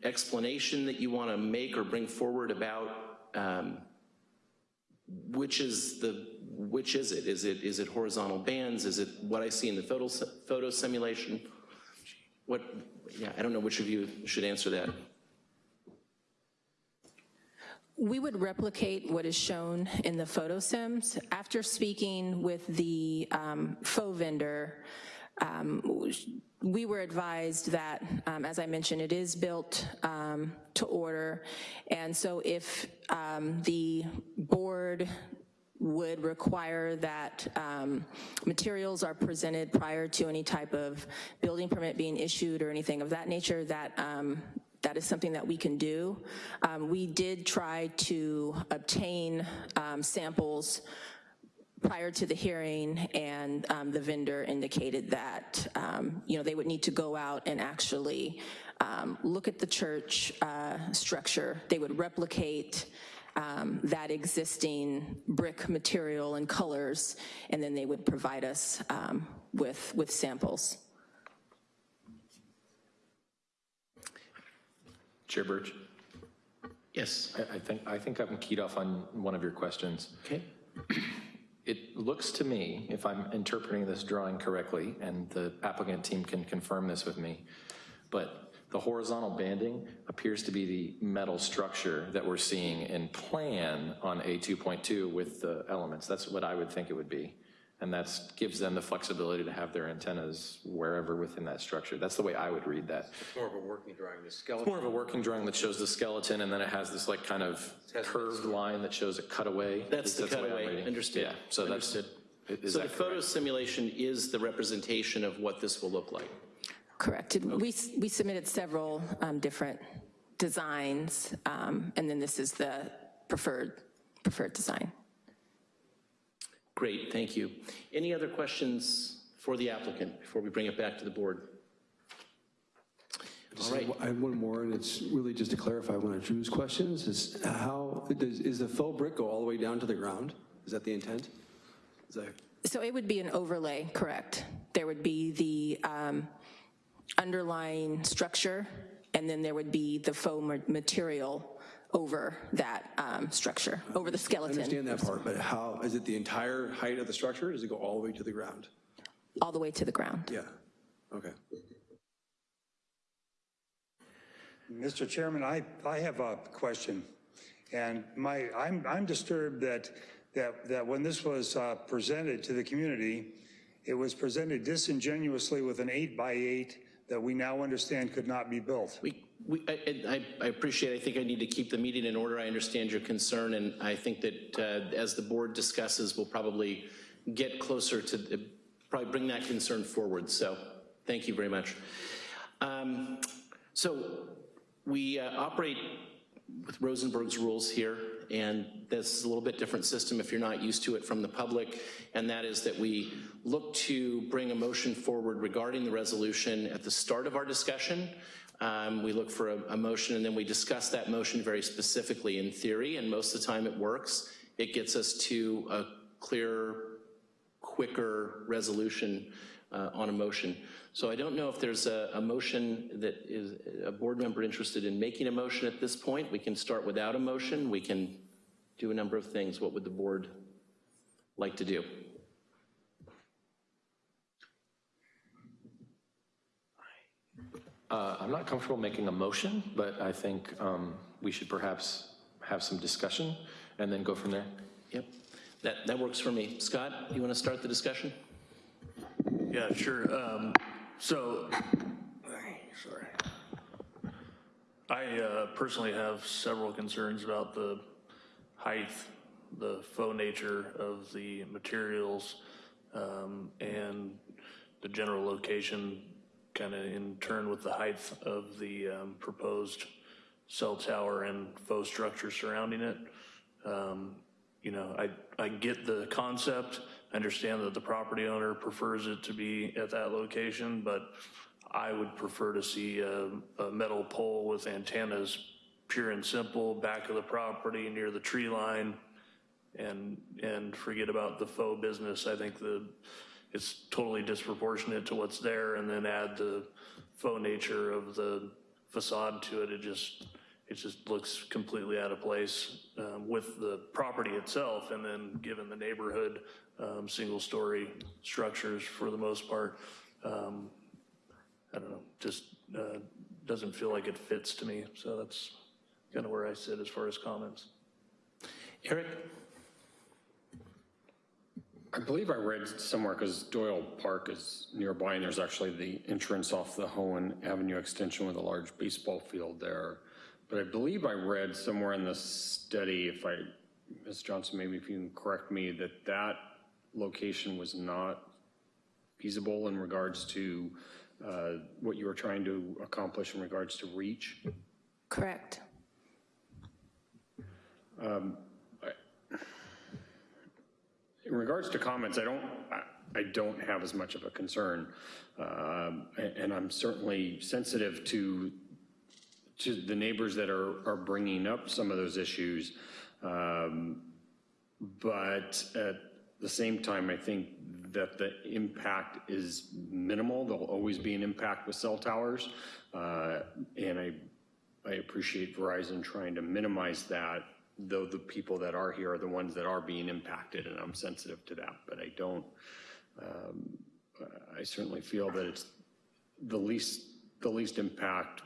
S2: explanation that you wanna make or bring forward about um, which is the, which is it? Is it, is it horizontal bands? Is it what I see in the photo, photo simulation? What, yeah, I don't know which of you should answer that.
S8: We would replicate what is shown in the photo sims. After speaking with the um, faux vendor, um, we were advised that, um, as I mentioned, it is built um, to order, and so if um, the board would require that um, materials are presented prior to any type of building permit being issued or anything of that nature, that um, that is something that we can do. Um, we did try to obtain um, samples prior to the hearing, and um, the vendor indicated that, um, you know, they would need to go out and actually look at the church uh, structure. They would replicate um, that existing brick material and colors, and then they would provide us um, with, with samples.
S6: Chair Birch?
S2: Yes.
S6: I I think, I think I'm keyed off on one of your questions.
S2: Okay.
S6: It looks to me, if I'm interpreting this drawing correctly, and the applicant team can confirm this with me, but the horizontal banding appears to be the metal structure that we're seeing in plan on A2.2 with the elements. That's what I would think it would be. And that gives them the flexibility to have their antennas wherever within that structure. That's the way I would read that.
S7: More of a working drawing, the
S6: It's
S7: skeleton.
S6: more of a working drawing that shows the skeleton, and then it has this like kind of curved line that shows a cutaway.
S2: That's the
S6: way I'm
S2: cutaway,
S6: reading.
S2: understood.
S6: Yeah, so that's,
S2: Understood.
S6: is
S2: So the
S6: that
S2: photo
S6: correct?
S2: simulation is the representation of what this will look like?
S8: Correct. We, we submitted several um, different designs, um, and then this is the preferred, preferred design.
S2: Great, thank you. Any other questions for the applicant before we bring it back to the board? All right.
S13: I have one more, and it's really just to clarify one of Drew's questions, is how, does, is the faux brick go all the way down to the ground? Is that the intent? Is that,
S8: So it would be an overlay, correct? There would be the um, underlying structure, and then there would be the faux ma- material over that um, structure, over the
S13: I
S8: skeleton.
S13: understand that part, but how, is it the entire height of the structure, or does it go all the way to the ground?
S8: All the way to the ground.
S13: Yeah, okay.
S9: Mr. Chairman, I, I have a question. And my, I'm, I'm disturbed that, that, that when this was uh, presented to the community, it was presented disingenuously with an eight by eight that we now understand could not be built.
S2: We, we, I, I appreciate, I think I need to keep the meeting in order. I understand your concern, and I think that uh, as the board discusses, we'll probably get closer to, probably bring that concern forward, so thank you very much. Um, So we uh, operate with Rosenberg's rules here, and this is a little bit different system if you're not used to it from the public, and that is that we look to bring a motion forward regarding the resolution at the start of our discussion. Um, we look for a, a motion and then we discuss that motion very specifically in theory, and most of the time it works. It gets us to a clear, quicker resolution uh, on a motion. So I don't know if there's a, a motion that is, a board member interested in making a motion at this point. We can start without a motion. We can do a number of things. What would the board like to do?
S6: Uh, I'm not comfortable making a motion, but I think um, we should perhaps have some discussion and then go from there.
S2: Yep, that, that works for me. Scott, you want to start the discussion?
S11: Yeah, sure. Um, So, sorry. I uh, personally have several concerns about the height, the faux nature of the materials, um, and the general location, kind of in turn with the height of the um, proposed cell tower and faux structure surrounding it. Um, You know, I, I get the concept, I understand that the property owner prefers it to be at that location, but I would prefer to see a, a metal pole with antennas, pure and simple, back of the property, near the tree line, and, and forget about the faux business. I think the, it's totally disproportionate to what's there, and then add the faux nature of the facade to it. It just, it just looks completely out of place um, with the property itself, and then given the neighborhood, um, single-story structures for the most part. Um, I don't know, just uh, doesn't feel like it fits to me. So that's kind of where I sit as far as comments.
S2: Eric?
S15: I believe I read somewhere, because Doyle Park is nearby, and there's actually the entrance off the Hoen Avenue extension with a large baseball field there. But I believe I read somewhere in the study, if I, Ms. Johnson, maybe if you can correct me, that that location was not feasible in regards to uh, what you were trying to accomplish in regards to reach.
S8: Correct.
S15: Um, I- In regards to comments, I don't, I- I don't have as much of a concern. Um, a- And I'm certainly sensitive to, to the neighbors that are, are bringing up some of those issues. Um, But at the same time, I think that the impact is minimal. There'll always be an impact with cell towers. Uh, And I, I appreciate Verizon trying to minimize that, though the people that are here are the ones that are being impacted, and I'm sensitive to that. But I don't, um, I certainly feel that it's the least, the least impact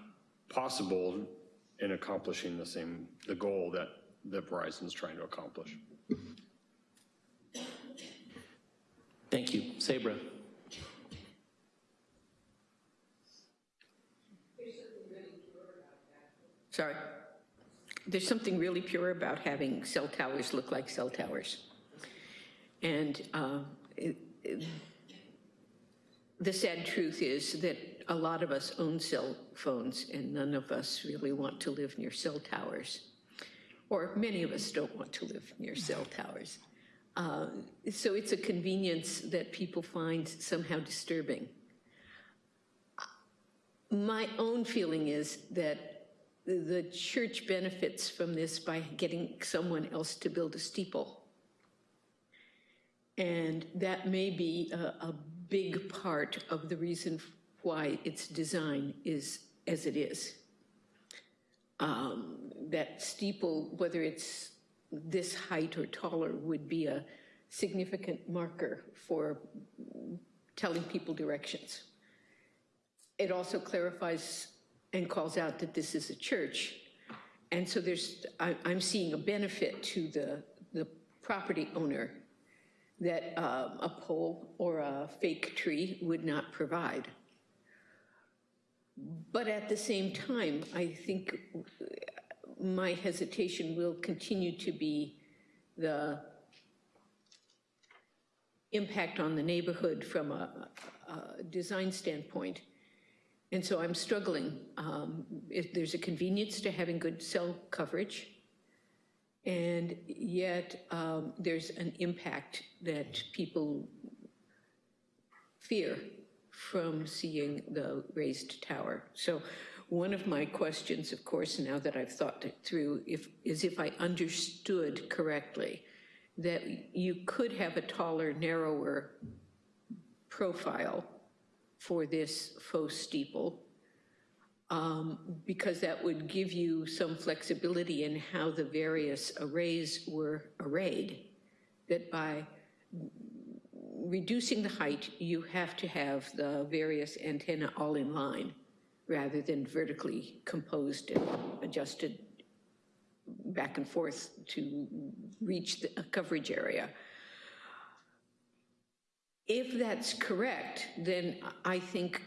S15: possible in accomplishing the same, the goal that, that Verizon's trying to accomplish.
S2: Thank you. Sabra?
S12: Sorry. There's something really pure about having cell towers look like cell towers. And uh, it- it- the sad truth is that a lot of us own cell phones and none of us really want to live near cell towers. Or many of us don't want to live near cell towers. Uh, So it's a convenience that people find somehow disturbing. My own feeling is that the church benefits from this by getting someone else to build a steeple. And that may be a, a big part of the reason why its design is as it is. Um, That steeple, whether it's this height or taller, would be a significant marker for telling people directions. It also clarifies and calls out that this is a church. And so there's, I, I'm seeing a benefit to the, the property owner that um, a pole or a fake tree would not provide. But at the same time, I think my hesitation will continue to be the impact on the neighborhood from a, a design standpoint. And so I'm struggling. Um, there's a convenience to having good cell coverage, and yet um, there's an impact that people fear from seeing the raised tower. So one of my questions, of course, now that I've thought it through, if, is if I understood correctly, that you could have a taller, narrower profile for this faux steeple, um, because that would give you some flexibility in how the various arrays were arrayed, that by reducing the height, you have to have the various antenna all in line rather than vertically composed and adjusted back and forth to reach the coverage area. If that's correct, then I think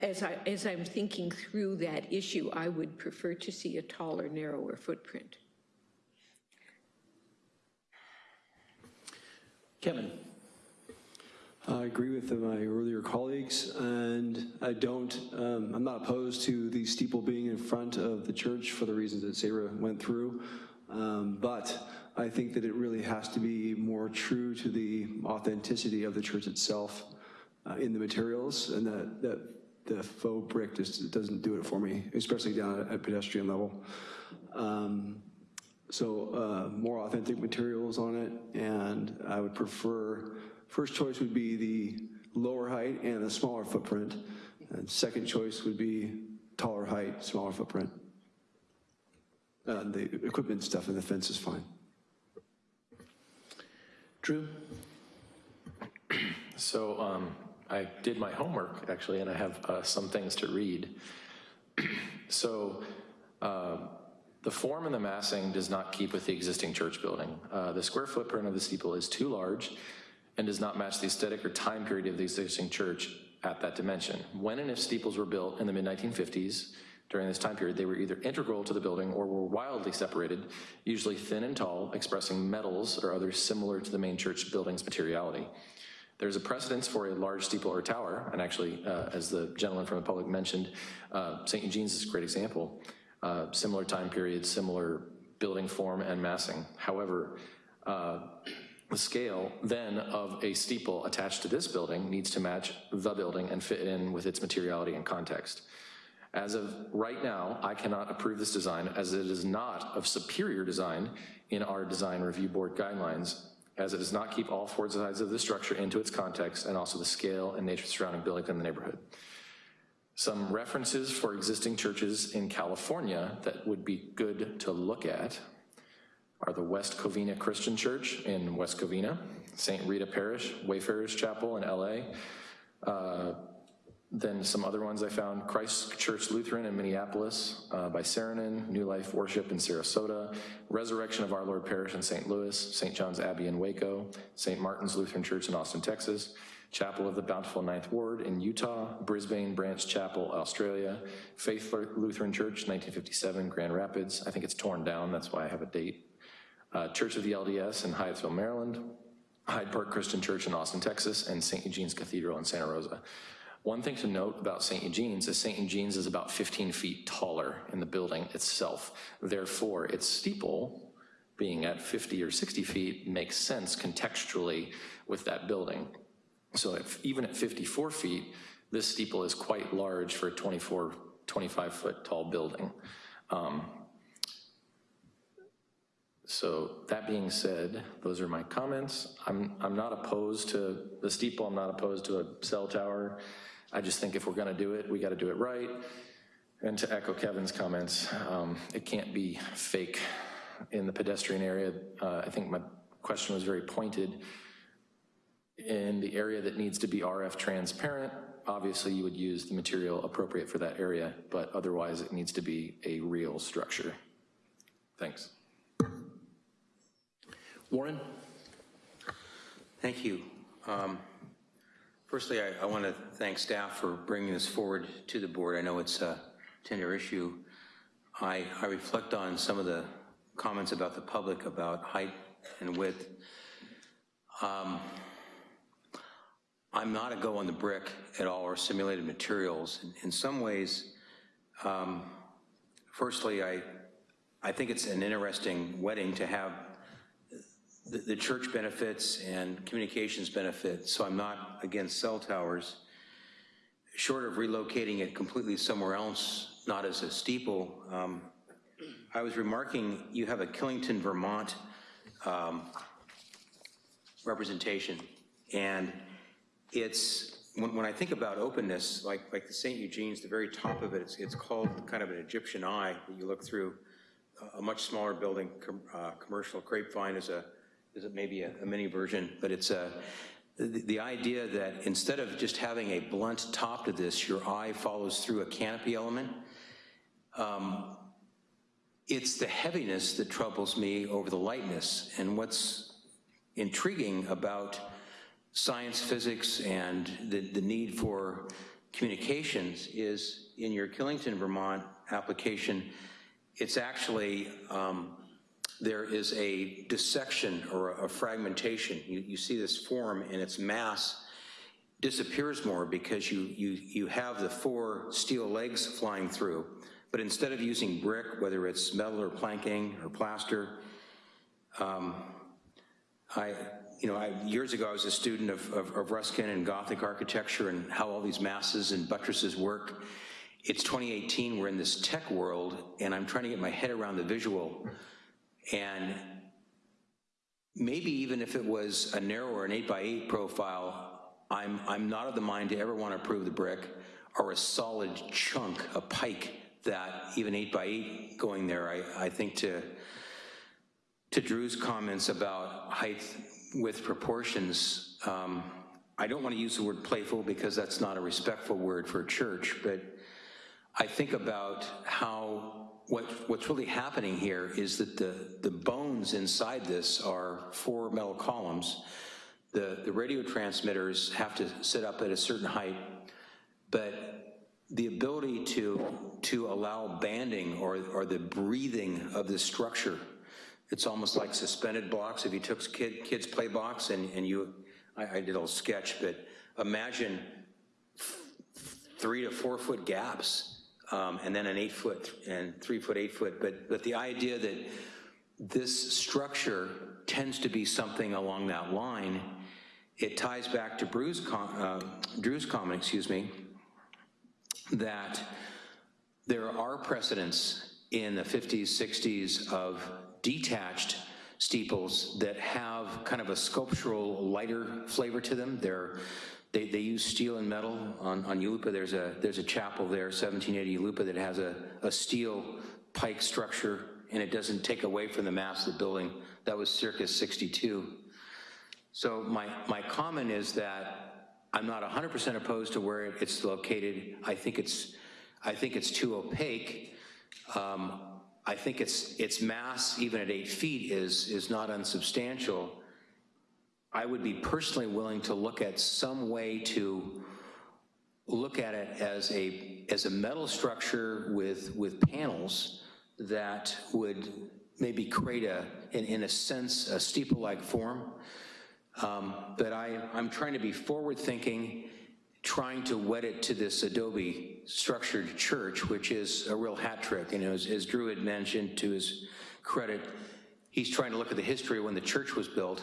S12: as I, as I'm thinking through that issue, I would prefer to see a taller, narrower footprint.
S2: Kevin?
S13: I agree with my earlier colleagues, and I don't, um, I'm not opposed to the steeple being in front of the church for the reasons that Sarah went through, um, but I think that it really has to be more true to the authenticity of the church itself uh, in the materials, and that, that the faux brick just doesn't do it for me, especially down at pedestrian level. Um, so uh, more authentic materials on it, and I would prefer, first choice would be the lower height and the smaller footprint, and second choice would be taller height, smaller footprint. Uh, the equipment stuff and the fence is fine.
S2: Drew?
S6: So um, I did my homework, actually, and I have uh, some things to read. so uh, the form and the massing does not keep with the existing church building. Uh, the square footprint of the steeple is too large and does not match the aesthetic or time period of the existing church at that dimension. When and if steeples were built in the mid-1950s, during this time period, they were either integral to the building or were wildly separated, usually thin and tall, expressing metals or others similar to the main church building's materiality. There's a precedence for a large steeple or tower, and actually, uh, as the gentleman from the public mentioned, uh, St. Eugene's is a great example. Uh, similar time period, similar building form and massing. However, uh, the scale then of a steeple attached to this building needs to match the building and fit in with its materiality and context. As of right now, I cannot approve this design as it is not of superior design in our design review board guidelines, as it does not keep all four sides of the structure into its context and also the scale and nature surrounding buildings in the neighborhood. Some references for existing churches in California that would be good to look at are the West Covina Christian Church in West Covina, St. Rita Parish, Wayfarers Chapel in LA, uh, then some other ones I found, Christ Church Lutheran in Minneapolis uh, by Saarinen, New Life Worship in Sarasota, Resurrection of Our Lord Parish in St. Louis, St. John's Abbey in Waco, St. Martin's Lutheran Church in Austin, Texas, Chapel of the Bountiful Ninth Ward in Utah, Brisbane Branch Chapel, Australia, Faith Lutheran Church, 1957, Grand Rapids. I think it's torn down, that's why I have a date. Uh, Church of the LDS in Hyattsville, Maryland, Hyde Park Christian Church in Austin, Texas, and St. Eugene's Cathedral in Santa Rosa. One thing to note about St. Eugene's is St. Eugene's is about 15 feet taller in the building itself. Therefore, its steeple, being at 50 or 60 feet, makes sense contextually with that building. So if, even at 54 feet, this steeple is quite large for a 24, 25 foot tall building. Um, so that being said, those are my comments. I'm, I'm not opposed to the steeple, I'm not opposed to a cell tower. I just think if we're gonna do it, we gotta do it right. And to echo Kevin's comments, um, it can't be fake in the pedestrian area. Uh, I think my question was very pointed. In the area that needs to be RF transparent, obviously you would use the material appropriate for that area, but otherwise it needs to be a real structure. Thanks.
S2: Warren?
S7: Thank you. Um, Firstly, I, I want to thank staff for bringing this forward to the board. I know it's a tender issue. I, I reflect on some of the comments about the public about height and width. Um, I'm not a go on the brick at all or simulated materials. In, in some ways, um, firstly, I, I think it's an interesting wedding to have the, the church benefits and communications benefits, so I'm not against cell towers. Short of relocating it completely somewhere else, not as a steeple, um, I was remarking you have a Killington, Vermont um, representation, and it's, when, when, I think about openness, like, like the St. Eugene's, the very top of it, it's, it's called kind of an Egyptian eye that you look through. A much smaller building, com, uh, commercial grapevine is a is it maybe a, a, mini version, but it's a, the, the idea that instead of just having a blunt top to this, your eye follows through a canopy element, um, it's the heaviness that troubles me over the lightness. And what's intriguing about science, physics, and the, the need for communications is in your Killington, Vermont application, it's actually, um, there is a dissection or a fragmentation. You, you see this form and its mass disappears more because you, you, you have the four steel legs flying through. But instead of using brick, whether it's metal or planking or plaster, um, I, you know, I, years ago I was a student of, of, of Ruskin and Gothic architecture and how all these masses and buttresses work. It's 2018, we're in this tech world, and I'm trying to get my head around the visual. And maybe even if it was a narrower, an eight by eight profile, I'm, I'm not of the mind to ever want to approve the brick or a solid chunk, a pike that even eight by eight going there, I, I think to, to Drew's comments about height with proportions, um, I don't want to use the word playful because that's not a respectful word for a church, but I think about how what, what's really happening here is that the, the bones inside this are four metal columns. The, the radio transmitters have to sit up at a certain height, but the ability to, to allow banding or, or the breathing of this structure, it's almost like suspended blocks. If you took kid, kids play box and, and you, I, I did a little sketch, but imagine three to four foot gaps um, and then an eight foot and three foot, eight foot. But, but the idea that this structure tends to be something along that line, it ties back to Drew's, com uh, Drew's comment, excuse me, that there are precedents in the 50s, 60s of detached steeples that have kind of a sculptural lighter flavor to them. They're they, they use steel and metal on, on Yulupa. There's a, there's a chapel there, 1780 Yulupa, that has a, a steel pike structure and it doesn't take away from the mass of the building. That was circa 62. So my, my comment is that I'm not 100% opposed to where it's located. I think it's, I think it's too opaque. Um, I think its, its mass, even at eight feet, is, is not unsubstantial. I would be personally willing to look at some way to look at it as a, as a metal structure with, with panels that would maybe create a, in, in a sense, a steeple-like form. Um, but I, I'm trying to be forward-thinking, trying to wed it to this adobe structured church, which is a real hat trick. You know, as, as Drew had mentioned to his credit, he's trying to look at the history when the church was built.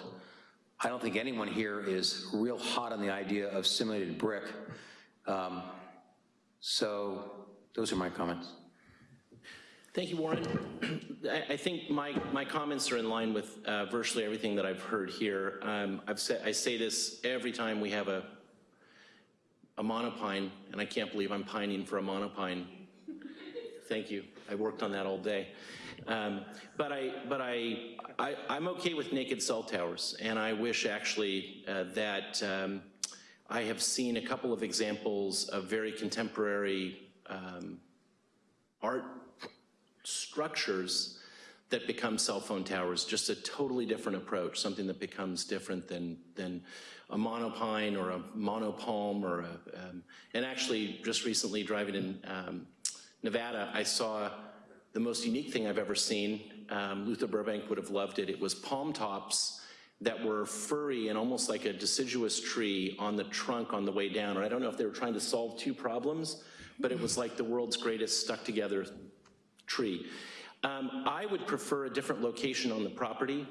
S7: I don't think anyone here is real hot on the idea of simulated brick. Um, so those are my comments.
S2: Thank you, Warren. I, think my, my comments are in line with uh, virtually everything that I've heard here. Um, I've said, I say this every time we have a, a monopine, and I can't believe I'm pining for a monopine. Thank you. I worked on that all day. Um, but I, but I, I, am okay with naked cell towers, and I wish actually uh, that um, I have seen a couple of examples of very contemporary um, art structures that become cell phone towers, just a totally different approach, something that becomes different than, than a monopine or a monopalm or a, um, and actually just recently driving in um, Nevada, I saw the most unique thing I've ever seen. Um, Luther Burbank would have loved it. It was palm tops that were furry and almost like a deciduous tree on the trunk on the way down. And I don't know if they were trying to solve two problems, but it was like the world's greatest stuck together tree. Um, I would prefer a different location on the property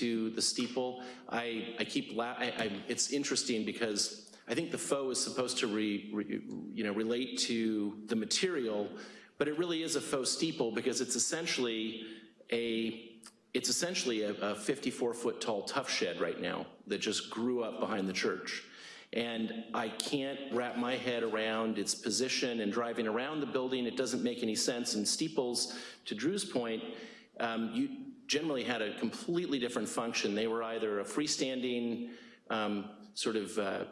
S2: to the steeple. I, I keep, I, I, it's interesting because I think the faux is supposed to re, re, you know, relate to the material, but it really is a faux steeple because it's essentially a it's essentially a, a 54 foot tall Tuff Shed right now that just grew up behind the church. And I can't wrap my head around its position and driving around the building. It doesn't make any sense. And steeples, to Drew's point, um, you generally had a completely different function. They were either a freestanding um, sort of uh,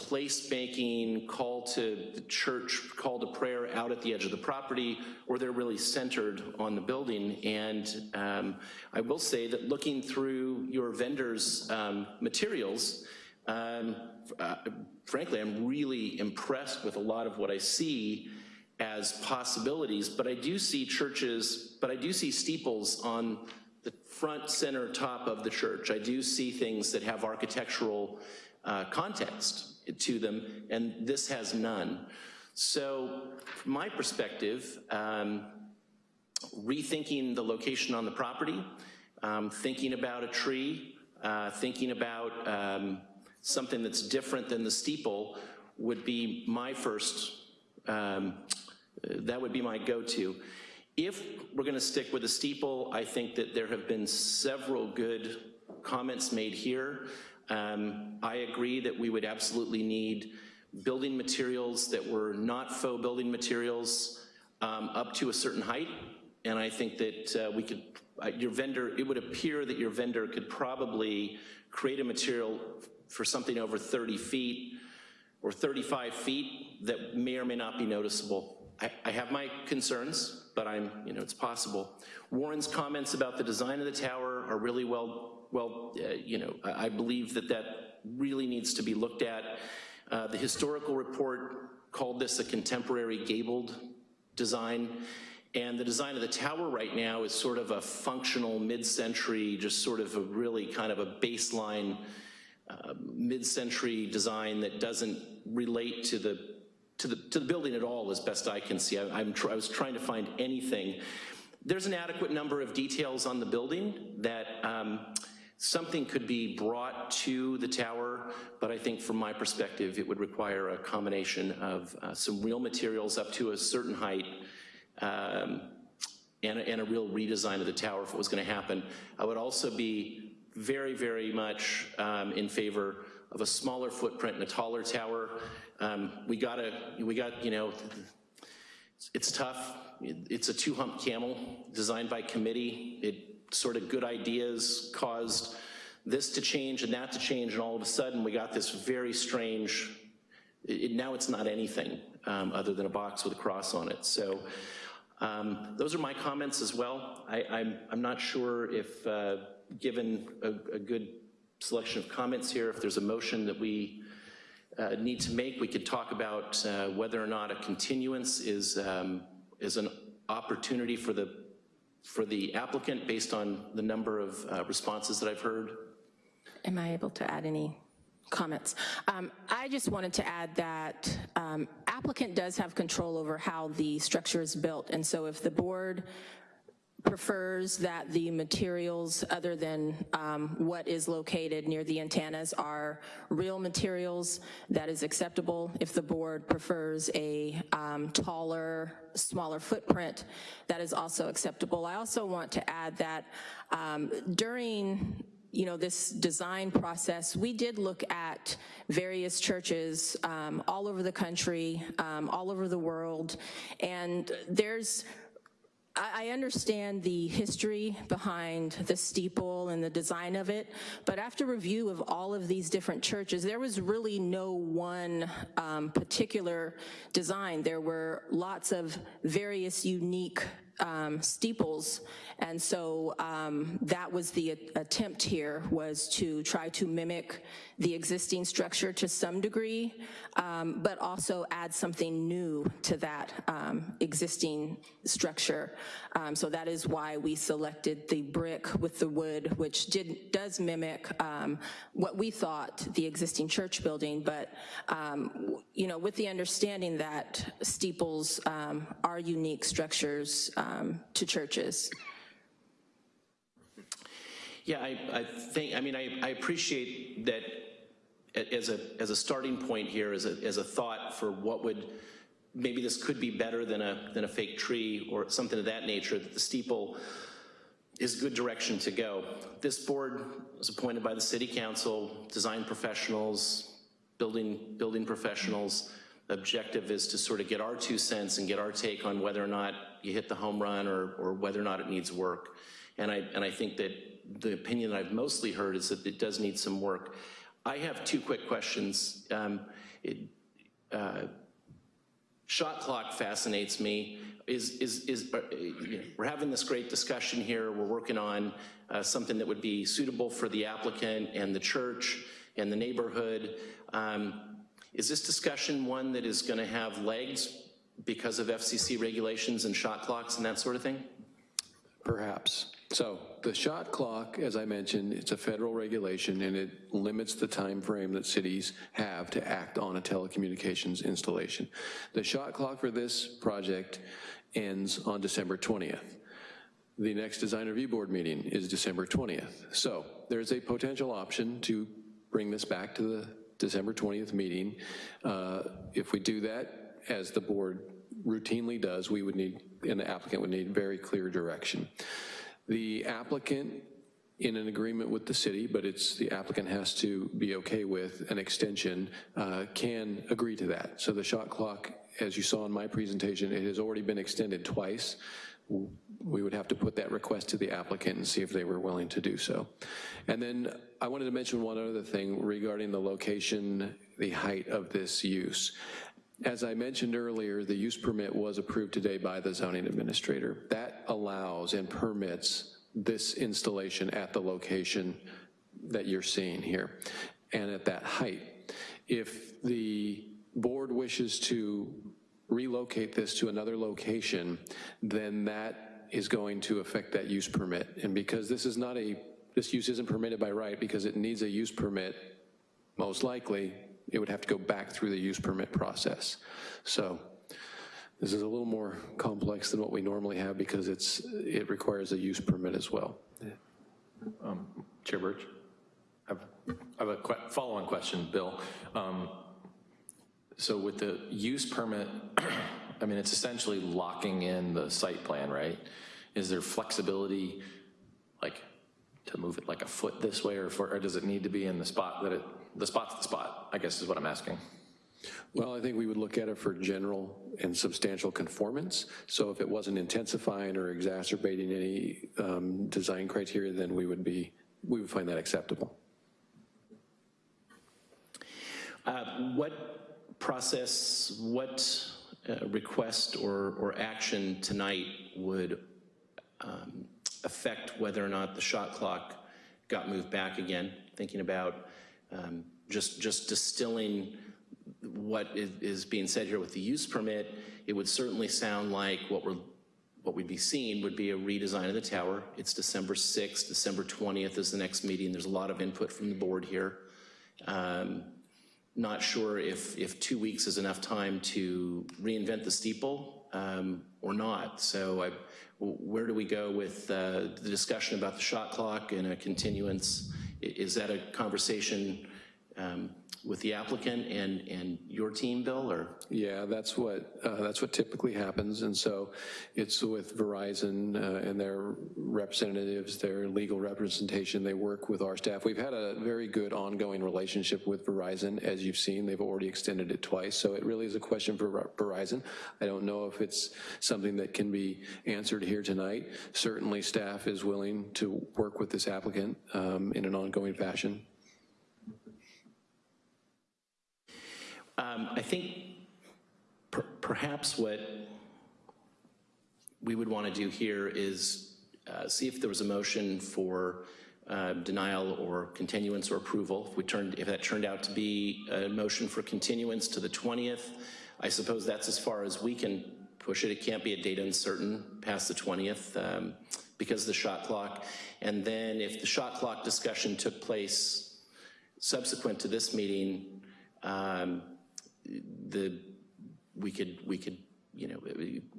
S2: placemaking, call to the church, call to prayer out at the edge of the property, or they're really centered on the building. And um, I will say that looking through your vendors' um, materials, um, uh, frankly, I'm really impressed with a lot of what I see as possibilities, but I do see churches, but I do see steeples on the front, center, top of the church. I do see things that have architectural uh, context to them, and this has none. So from my perspective, um, rethinking the location on the property, um, thinking about a tree, uh, thinking about um, something that's different than the steeple would be my first, um, that would be my go-to. If we're gonna stick with the steeple, I think that there have been several good comments made here. Um, I agree that we would absolutely need building materials that were not faux building materials um, up to a certain height. And I think that uh, we could, uh, your vendor, it would appear that your vendor could probably create a material for something over 30 feet or 35 feet that may or may not be noticeable. I, I have my concerns, but I'm, you know, it's possible. Warren's comments about the design of the tower are really well, well, uh, you know, I, believe that that really needs to be looked at. Uh, the historical report called this a contemporary gabled design. And the design of the tower right now is sort of a functional mid-century, just sort of a really kind of a baseline uh, mid-century design that doesn't relate to the to the to the building at all, as best I can see. I, I'm I was trying to find anything. There's an adequate number of details on the building that um, something could be brought to the tower, but I think from my perspective, it would require a combination of uh, some real materials up to a certain height um, and, a, and a real redesign of the tower if it was gonna happen. I would also be very, very much um, in favor of a smaller footprint and a taller tower. Um, we got a, we got, you know, it's tough. It's a two-hump camel designed by committee. It sort of good ideas caused this to change and that to change, and all of a sudden we got this very strange, it, now it's not anything um, other than a box with a cross on it. So um, those are my comments as well. I, I'm, I'm not sure if, uh, given a, a good selection of comments here, if there's a motion that we uh, need to make, we could talk about uh, whether or not a continuance is, um, is an opportunity for the, for the applicant based on the number of uh, responses that I've heard.
S8: Am I able to add any comments? Um, I just wanted to add that um, applicant does have control over how the structure is built, and so if the board prefers that the materials other than um, what is located near the antennas are real materials, that is acceptable. If the board prefers a um, taller, smaller footprint, that is also acceptable. I also want to add that um, during you know, this design process, we did look at various churches um, all over the country, um, all over the world, and there's I understand the history behind the steeple and the design of it, but after review of all of these different churches, there was really no one um, particular design. There were lots of various unique um, steeples, and so um, that was the attempt here, was to try to mimic the existing structure to some degree, um, but also add something new to that um, existing structure. Um, so that is why we selected the brick with the wood, which did, does mimic um, what we thought the existing church building, but you know, with the understanding that steeples are unique structures um, to churches.
S2: Yeah, I, I think, I mean, I, I appreciate that as a, as a starting point here, as a, as a thought for what would, maybe this could be better than a, than a fake tree or something of that nature, that the steeple is a good direction to go. This board was appointed by the city council, design professionals, building, building professionals, objective is to sort of get our two cents and get our take on whether or not you hit the home run or, or whether or not it needs work. And I, and I think that the opinion that I've mostly heard is that it does need some work. I have two quick questions. Um, it, uh, Shot clock fascinates me. Is, is, is, uh, you know, we're having this great discussion here. We're working on uh, something that would be suitable for the applicant and the church and the neighborhood. Um, Is this discussion one that is gonna have legs because of FCC regulations and shot clocks and that sort of thing?
S4: Perhaps. So the shot clock, as I mentioned, it's a federal regulation and it limits the time frame that cities have to act on a telecommunications installation. The shot clock for this project ends on December 20th. The next design review board meeting is December 20th. So there's a potential option to bring this back to the December 20th meeting. Uh, If we do that, as the board routinely does, we would need, and the applicant would need very clear direction. The applicant, in an agreement with the city, but it's, the applicant has to be okay with an extension, uh, can agree to that. So the shot clock, as you saw in my presentation, it has already been extended twice. We would have to put that request to the applicant and see if they were willing to do so. And then I wanted to mention one other thing regarding the location, the height of this use. As I mentioned earlier, the use permit was approved today by the zoning administrator. That allows and permits this installation at the location that you're seeing here and at that height. If the board wishes to relocate this to another location, then that is going to affect that use permit. And because this is not a, this use isn't permitted by right because it needs a use permit, most likely, it would have to go back through the use permit process. So this is a little more complex than what we normally have because it's, it requires a use permit as well.
S6: Um, Chair Birch? I have, I have a que- follow-on question, Bill. Um, So with the use permit, I mean, it's essentially locking in the site plan, right? Is there flexibility, like, to move it like a foot this way, or, for, or does it need to be in the spot that it, the spot's the spot, I guess is what I'm asking.
S4: Well, I think we would look at it for general and substantial conformance. So if it wasn't intensifying or exacerbating any um, design criteria, then we would be, we would find that acceptable.
S2: Uh, What process, what uh, request or, or action tonight would um, affect whether or not the shot clock got moved back again? Thinking about um, just, just distilling what is, being said here with the use permit, it would certainly sound like what we're, what we'd be seeing would be a redesign of the tower. It's December 6th, December 20th is the next meeting. There's a lot of input from the board here. Um, not sure if, if two weeks is enough time to reinvent the steeple um, or not. So I, where do we go with uh, the discussion about the shot clock and a continuance? Is that a conversation um, with the applicant and, and your team, Bill, or?
S4: Yeah, that's what, uh, that's what typically happens. And so it's with Verizon uh, and their representatives, their legal representation. They work with our staff. We've had a very good ongoing relationship with Verizon. As you've seen, they've already extended it twice. So it really is a question for Verizon. I don't know if it's something that can be answered here tonight. Certainly staff is willing to work with this applicant um, in an ongoing fashion.
S2: Um, I think per- perhaps what we would want to do here is uh, see if there was a motion for uh, denial or continuance or approval. If we turned, if that turned out to be a motion for continuance to the 20th, I suppose that's as far as we can push it. It can't be a date uncertain past the 20th um, because of the shot clock. And then if the shot clock discussion took place subsequent to this meeting, um, the, we could, we could, you know,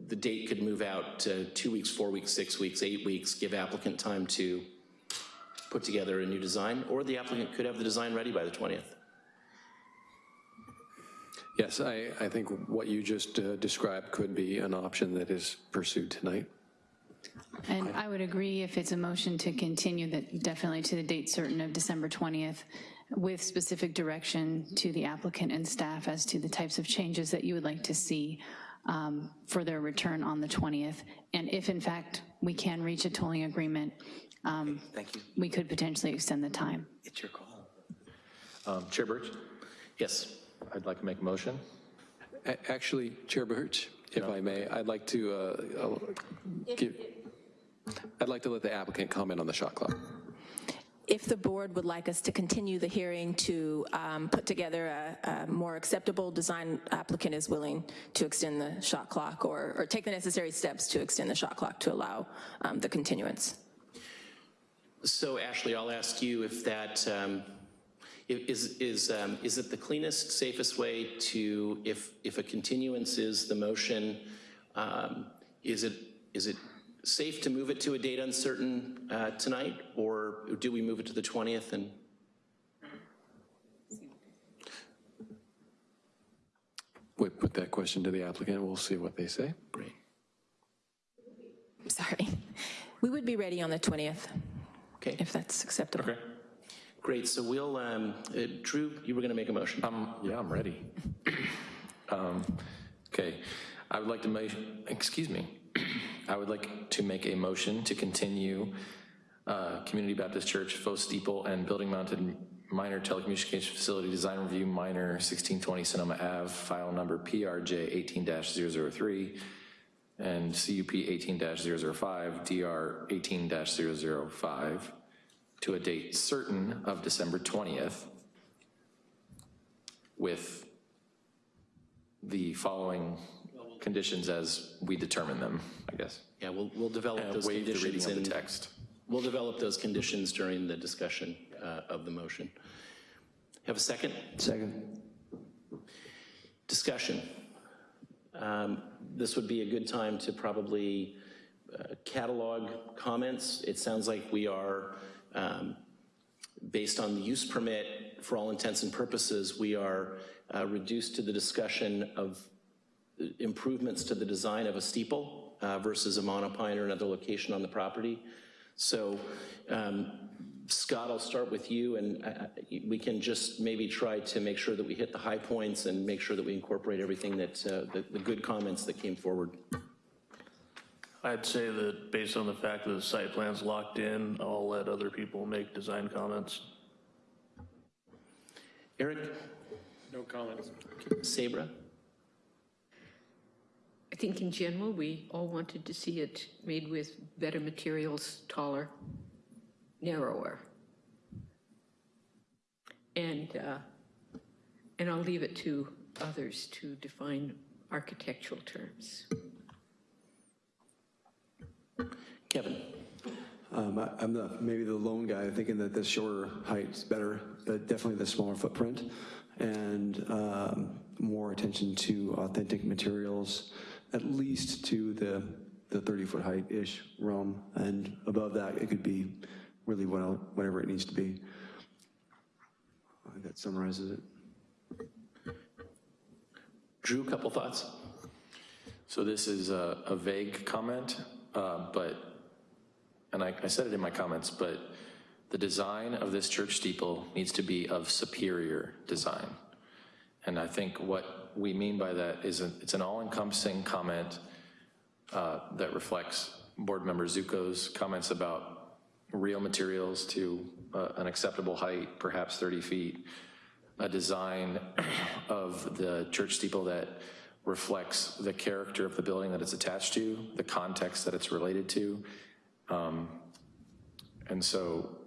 S2: the date could move out to two weeks, four weeks, six weeks, eight weeks, give applicant time to put together a new design, or the applicant could have the design ready by the 20th.
S4: Yes, I, I think what you just uh, described could be an option that is pursued tonight.
S16: And I would agree if it's a motion to continue that definitely to the date certain of December 20th with specific direction to the applicant and staff as to the types of changes that you would like to see um, for their return on the 20th. And if in fact we can reach a tolling agreement, um,
S3: Thank you.
S16: we could potentially extend the time.
S3: It's your call.
S6: Um, Chair Birch,
S2: Yes.
S6: I'd like to make a motion.
S4: A- Actually, Chair Birch, if I may, I'd like to, uh, uh, give, I'd like to let the applicant comment on the shot clock.
S8: If the board would like us to continue the hearing to um, put together a, a more acceptable design, applicant is willing to extend the shot clock or, or take the necessary steps to extend the shot clock to allow um, the continuance.
S2: So Ashley, I'll ask you if that um, is is, um, is it the cleanest, safest way to, if, if a continuance is the motion, um, is it, is it safe to move it to a date uncertain uh, tonight? Or do we move it to the 20th and?
S4: We put that question to the applicant, we'll see what they say.
S2: Great.
S8: Sorry. We would be ready on the 20th,
S2: Okay,
S8: if that's acceptable.
S6: Okay.
S2: great. So we'll, um, uh, Drew, you were going to make a motion.
S6: Um, yeah, I'm ready. Um, Okay, I would like to make, excuse me, I would like to make a motion to continue uh, Community Baptist Church, faux steeple, and building-mounted minor Telecommunication facility design review minor 1620 Sonoma Ave, file number PRJ 18-003, and CUP 18-005, DR 18-005, to a date certain of December 20th, with the following conditions as we determine them, I guess.
S2: Yeah, we'll, we'll develop
S6: And
S2: those
S6: waive the
S2: conditions.
S6: reading of the
S2: in-
S6: text.
S2: We'll develop those conditions during the discussion uh, of the motion. Have a second?
S13: Second.
S2: Discussion. Um, This would be a good time to probably uh, catalog comments. It sounds like we are, um, based on the use permit, for all intents and purposes, we are uh, reduced to the discussion of improvements to the design of a steeple uh, versus a monopine or another location on the property. So um, Scott, I'll start with you, and uh, we can just maybe try to make sure that we hit the high points and make sure that we incorporate everything that, uh, the the good comments that came forward.
S11: I'd say that based on the fact that the site plan's locked in, I'll let other people make design comments.
S2: Eric,
S15: No comments.
S2: Sabra?
S12: I think in general, we all wanted to see it made with better materials, taller, narrower. And, uh, and I'll leave it to others to define architectural terms.
S2: Kevin?
S13: Um, I- I'm the, maybe the lone guy thinking that the shorter height's better, but definitely the smaller footprint and um, more attention to authentic materials, at least to the, the 30-foot height-ish realm. And above that, it could be really what- whatever it needs to be. That summarizes it.
S2: Drew, a couple thoughts?
S6: So this is a a vague comment, uh, but, and I I said it in my comments, but the design of this church steeple needs to be of superior design. And I think what we mean by that is a- it's an all-encompassing comment uh, that reflects Board Member Zuko's comments about real materials to uh, an acceptable height, perhaps 30 feet, a design of the church steeple that reflects the character of the building that it's attached to, the context that it's related to. Um, And so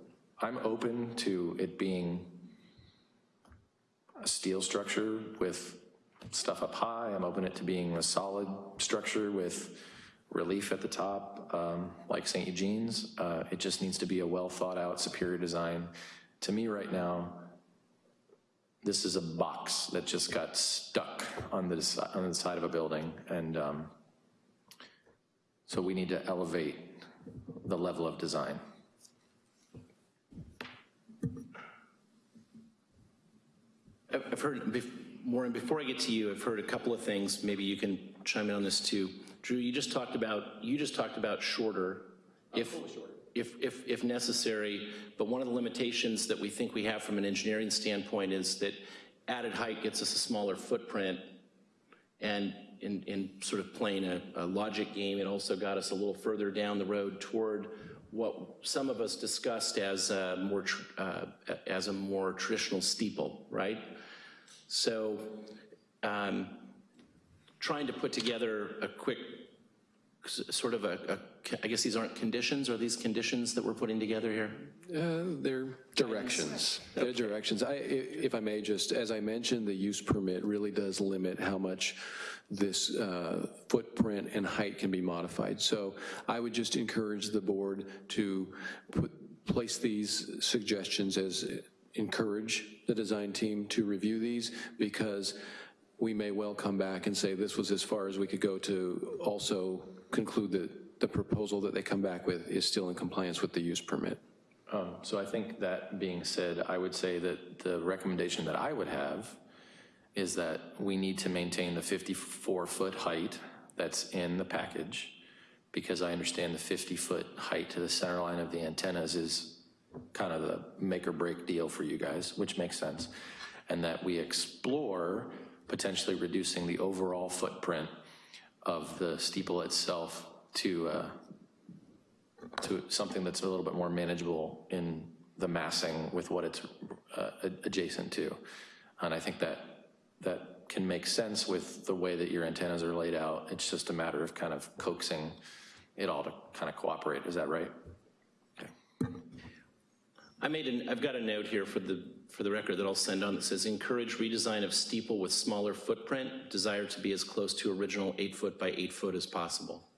S6: I'm open to it being a steel structure with stuff up high. I'm open it to being a solid structure with relief at the top, um, like St. Eugene's. Uh, It just needs to be a well-thought-out, superior design. To me, right now, this is a box that just got stuck on the, on the side of a building, and um, so we need to elevate the level of design.
S2: I've heard, Warren, before I get to you, I've heard a couple of things, maybe you can chime in on this too. Drew, you just talked about, you just talked about shorter, if, if, if, if necessary, but one of the limitations that we think we have from an engineering standpoint is that added height gets us a smaller footprint, and in, in sort of playing a, a logic game, it also got us a little further down the road toward what some of us discussed as a more, tr- uh, as a more traditional steeple, right? So um, trying to put together a quick, sort of a, a- I guess these aren't conditions, are these conditions that we're putting together here?
S4: Uh, They're directions. They're directions. I, i- if I may, just, as I mentioned, the use permit really does limit how much this uh, footprint and height can be modified. So I would just encourage the board to put, place these suggestions as, encourage the design team to review these, because we may well come back and say this was as far as we could go to also conclude that the proposal that they come back with is still in compliance with the use permit.
S6: Um, So I think that being said, I would say that the recommendation that I would have is that we need to maintain the 54-foot height that's in the package, because I understand the 50-foot height to the center line of the antennas is kind of the make or break deal for you guys, which makes sense. And that we explore potentially reducing the overall footprint of the steeple itself to, uh, to something that's a little bit more manageable in the massing with what it's uh, adjacent to. And I think that, that can make sense with the way that your antennas are laid out. It's just a matter of kind of coaxing it all to kind of cooperate. Is that right?
S2: I made an, I've got a note here for the, for the record that I'll send on that says, encourage redesign of steeple with smaller footprint, desire to be as close to original eight foot by eight foot as possible.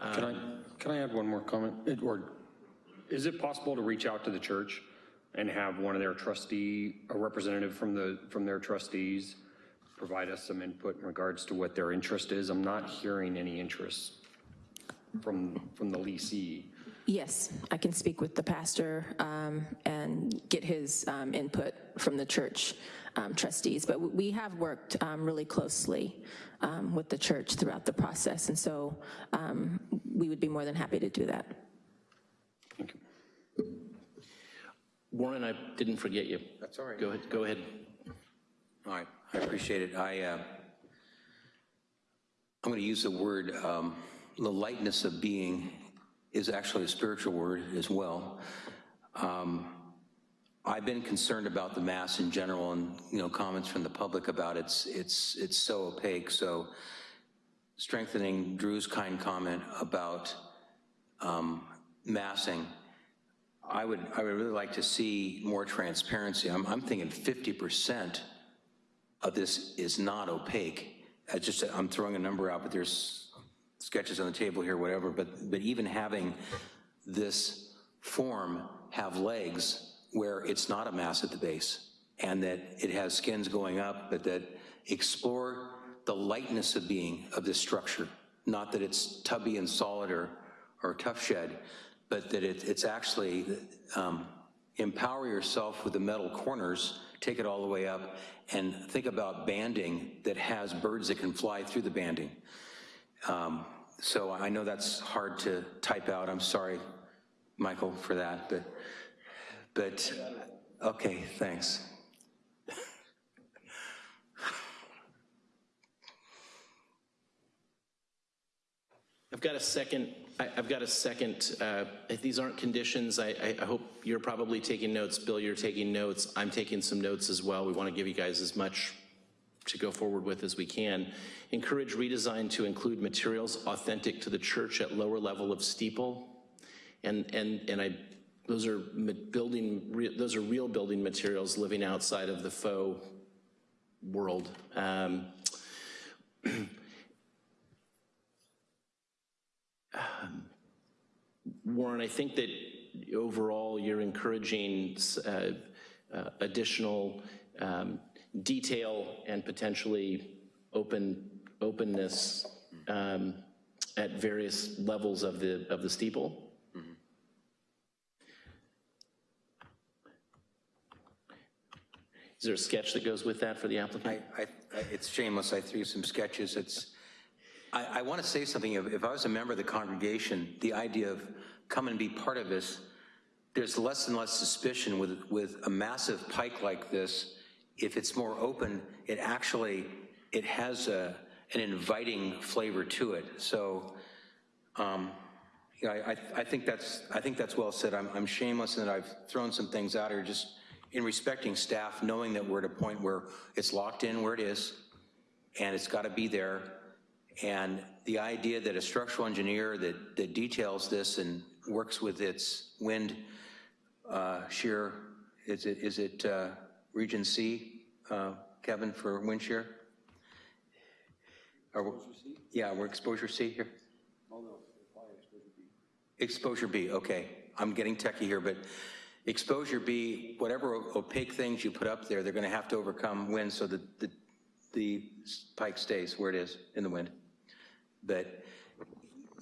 S15: Can I, uh, can I add one more comment? It- Or is it possible to reach out to the church and have one of their trustee, a representative from the, from their trustees, provide us some input in regards to what their interest is? I'm not hearing any interest from, from the leasee.
S8: Yes, I can speak with the pastor um, and get his um, input from the church um, trustees. But we have worked um, really closely um, with the church throughout the process, and so um, we would be more than happy to do that. Thank you.
S2: Warren, I didn't forget you.
S7: That's all right.
S2: Go ahead, go ahead.
S7: All right, I appreciate it. I, uh, I'm going to use the word, um, the lightness of being is actually a spiritual word as well. Um, I've been concerned about the mass in general and, you know, comments from the public about it's, it's, it's so opaque. So strengthening Drew's kind comment about um, massing, I would, I would really like to see more transparency. I'm, I'm thinking 50% of this is not opaque. I just, I'm throwing a number out, but there's sketches on the table here, whatever, but, but even having this form have legs where it's not a mass at the base and that it has skins going up, but that explore the lightness of being of this structure. Not that it's tubby and solid or, or Tuff Shed, but that it, it's actually um, empower yourself with the metal corners, take it all the way up, and think about banding that has birds that can fly through the banding. Um, so I know that's hard to type out. I'm sorry, Michael, for that, but, but, okay, thanks.
S2: I've got a second, I- I've got a second, uh, these aren't conditions, I- I I hope you're probably taking notes. Bill, you're taking notes. I'm taking some notes as well. We want to give you guys as much to go forward with as we can. Encourage redesign to include materials authentic to the church at lower level of steeple. And, and, and I, those are building, those are real building materials living outside of the faux world. Um, um, Warren, I think that overall you're encouraging uh, uh, additional um, detail and potentially open openness um, at various levels of the of the steeple. Is there a sketch that goes with that for the applicant?
S7: I, I, it's shameless, I threw some sketches, it's, I, I want to say something, if, if I was a member of the congregation, the idea of come and be part of this, there's less and less suspicion with, with a massive pike like this if it's more open, it actually, it has a, an inviting flavor to it. So, um, yeah, I, I- I think that's, I think that's well said. I'm, I'm shameless in that I've thrown some things out here just in respecting staff, knowing that we're at a point where it's locked in where it is, and it's got to be there. And the idea that a structural engineer that, that details this and works with its wind uh, shear, is it, is it uh, Region C, uh, Kevin, for wind shear? Yeah, we're exposure C here? Exposure B, okay. I'm getting techie here, but exposure B, whatever opaque things you put up there, they're gonna have to overcome wind so that the, the pike stays where it is in the wind. But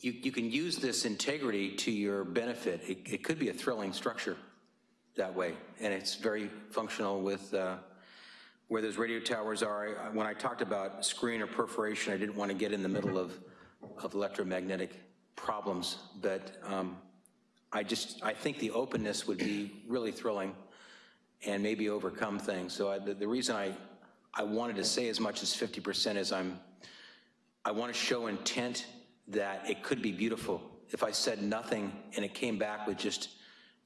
S7: you, you can use this integrity to your benefit. It, it could be a thrilling structure that way, and it's very functional with uh, where those radio towers are. When I talked about screen or perforation, I didn't want to get in the middle of, of electromagnetic problems, but um, I just, I think the openness would be really thrilling and maybe overcome things. So I, the, the reason I, I wanted to say as much as 50% is I'm, I want to show intent that it could be beautiful. If I said nothing and it came back with just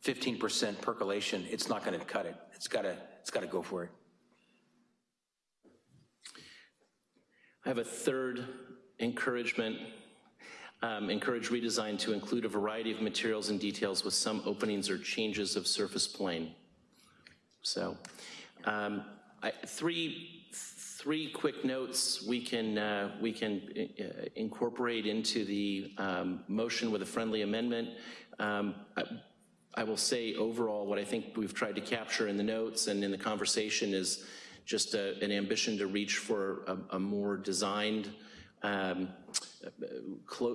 S7: 15% percolation, it's not going to cut it. It's got to, it's got to go for it.
S2: I have a third encouragement, um, encourage redesign to include a variety of materials and details with some openings or changes of surface plane. So, um, I, three, three quick notes we can, uh, we can uh, incorporate into the um, motion with a friendly amendment. Um, I, I will say overall, what I think we've tried to capture in the notes and in the conversation is just a, an ambition to reach for a, a more designed, um,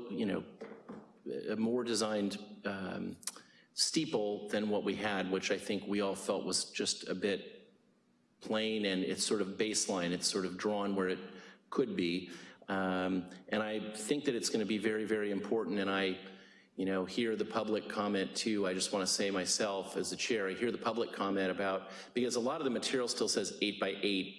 S2: you know, a more designed um, steeple than what we had, which I think we all felt was just a bit plain and it's sort of baseline. It's sort of drawn where it could be. Um, and I think that it's going to be very, very important. And I, you know, hear the public comment too. I just want to say myself as the chair, I hear the public comment about, because a lot of the material still says eight by eight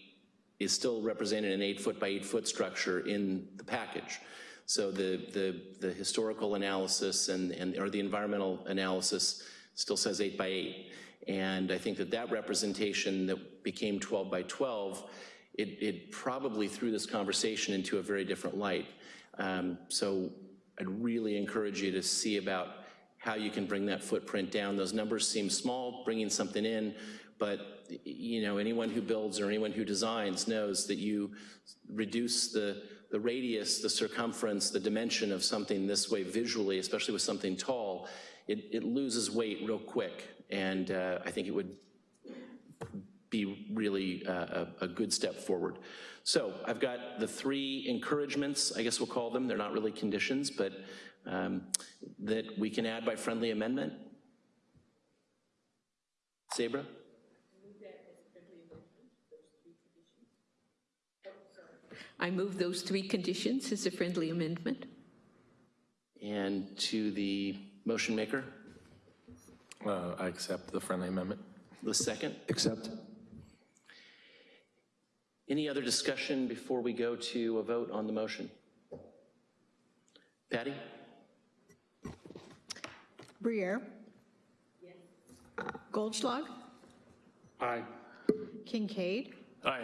S2: is still represented an eight foot by eight foot structure in the package. So the, the, the historical analysis and, and, or the environmental analysis still says eight by eight. And I think that that representation that became 12 by 12, it, it probably threw this conversation into a very different light. Um, so I'd really encourage you to see about how you can bring that footprint down. Those numbers seem small, bringing something in, but you know, anyone who builds or anyone who designs knows that you reduce the, the radius, the circumference, the dimension of something this way visually, especially with something tall, it, it loses weight real quick. And uh, I think it would be really uh, a, a good step forward. So I've got the three encouragements, I guess we'll call them, they're not really conditions, but um, that we can add by friendly amendment. Sabra?
S12: I move those three conditions as a friendly amendment.
S2: And to the motion maker,
S6: Uh, I accept the friendly amendment.
S2: the second.
S13: Accept.
S2: Any other discussion before we go to a vote on the motion? Patty?
S1: Briere? Goldschlag?
S5: Aye.
S1: Kincaid?
S5: Aye.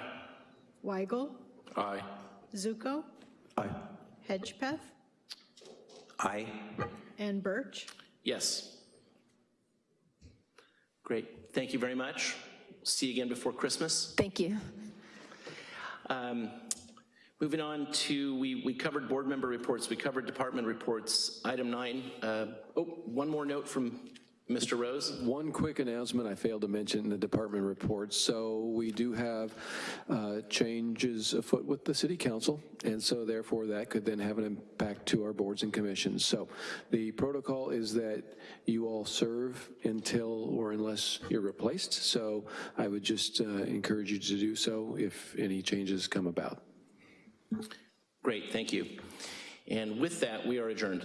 S1: Weigel?
S6: Aye.
S1: Zuko?
S13: Aye.
S1: Hedgepeth?
S7: Aye.
S1: And Birch?
S2: Yes. Great, thank you very much. See you again before Christmas.
S8: Thank you.
S2: Um, Moving on to, we, we covered board member reports, we covered department reports. Item nine, uh, oh, one more note from Mr. Rose.
S4: One quick announcement I failed to mention in the department report. So we do have uh, changes afoot with the city council, and so therefore that could then have an impact to our boards and commissions. So the protocol is that you all serve until or unless you're replaced. So I would just uh, encourage you to do so if any changes come about.
S2: Great, thank you. And with that, we are adjourned.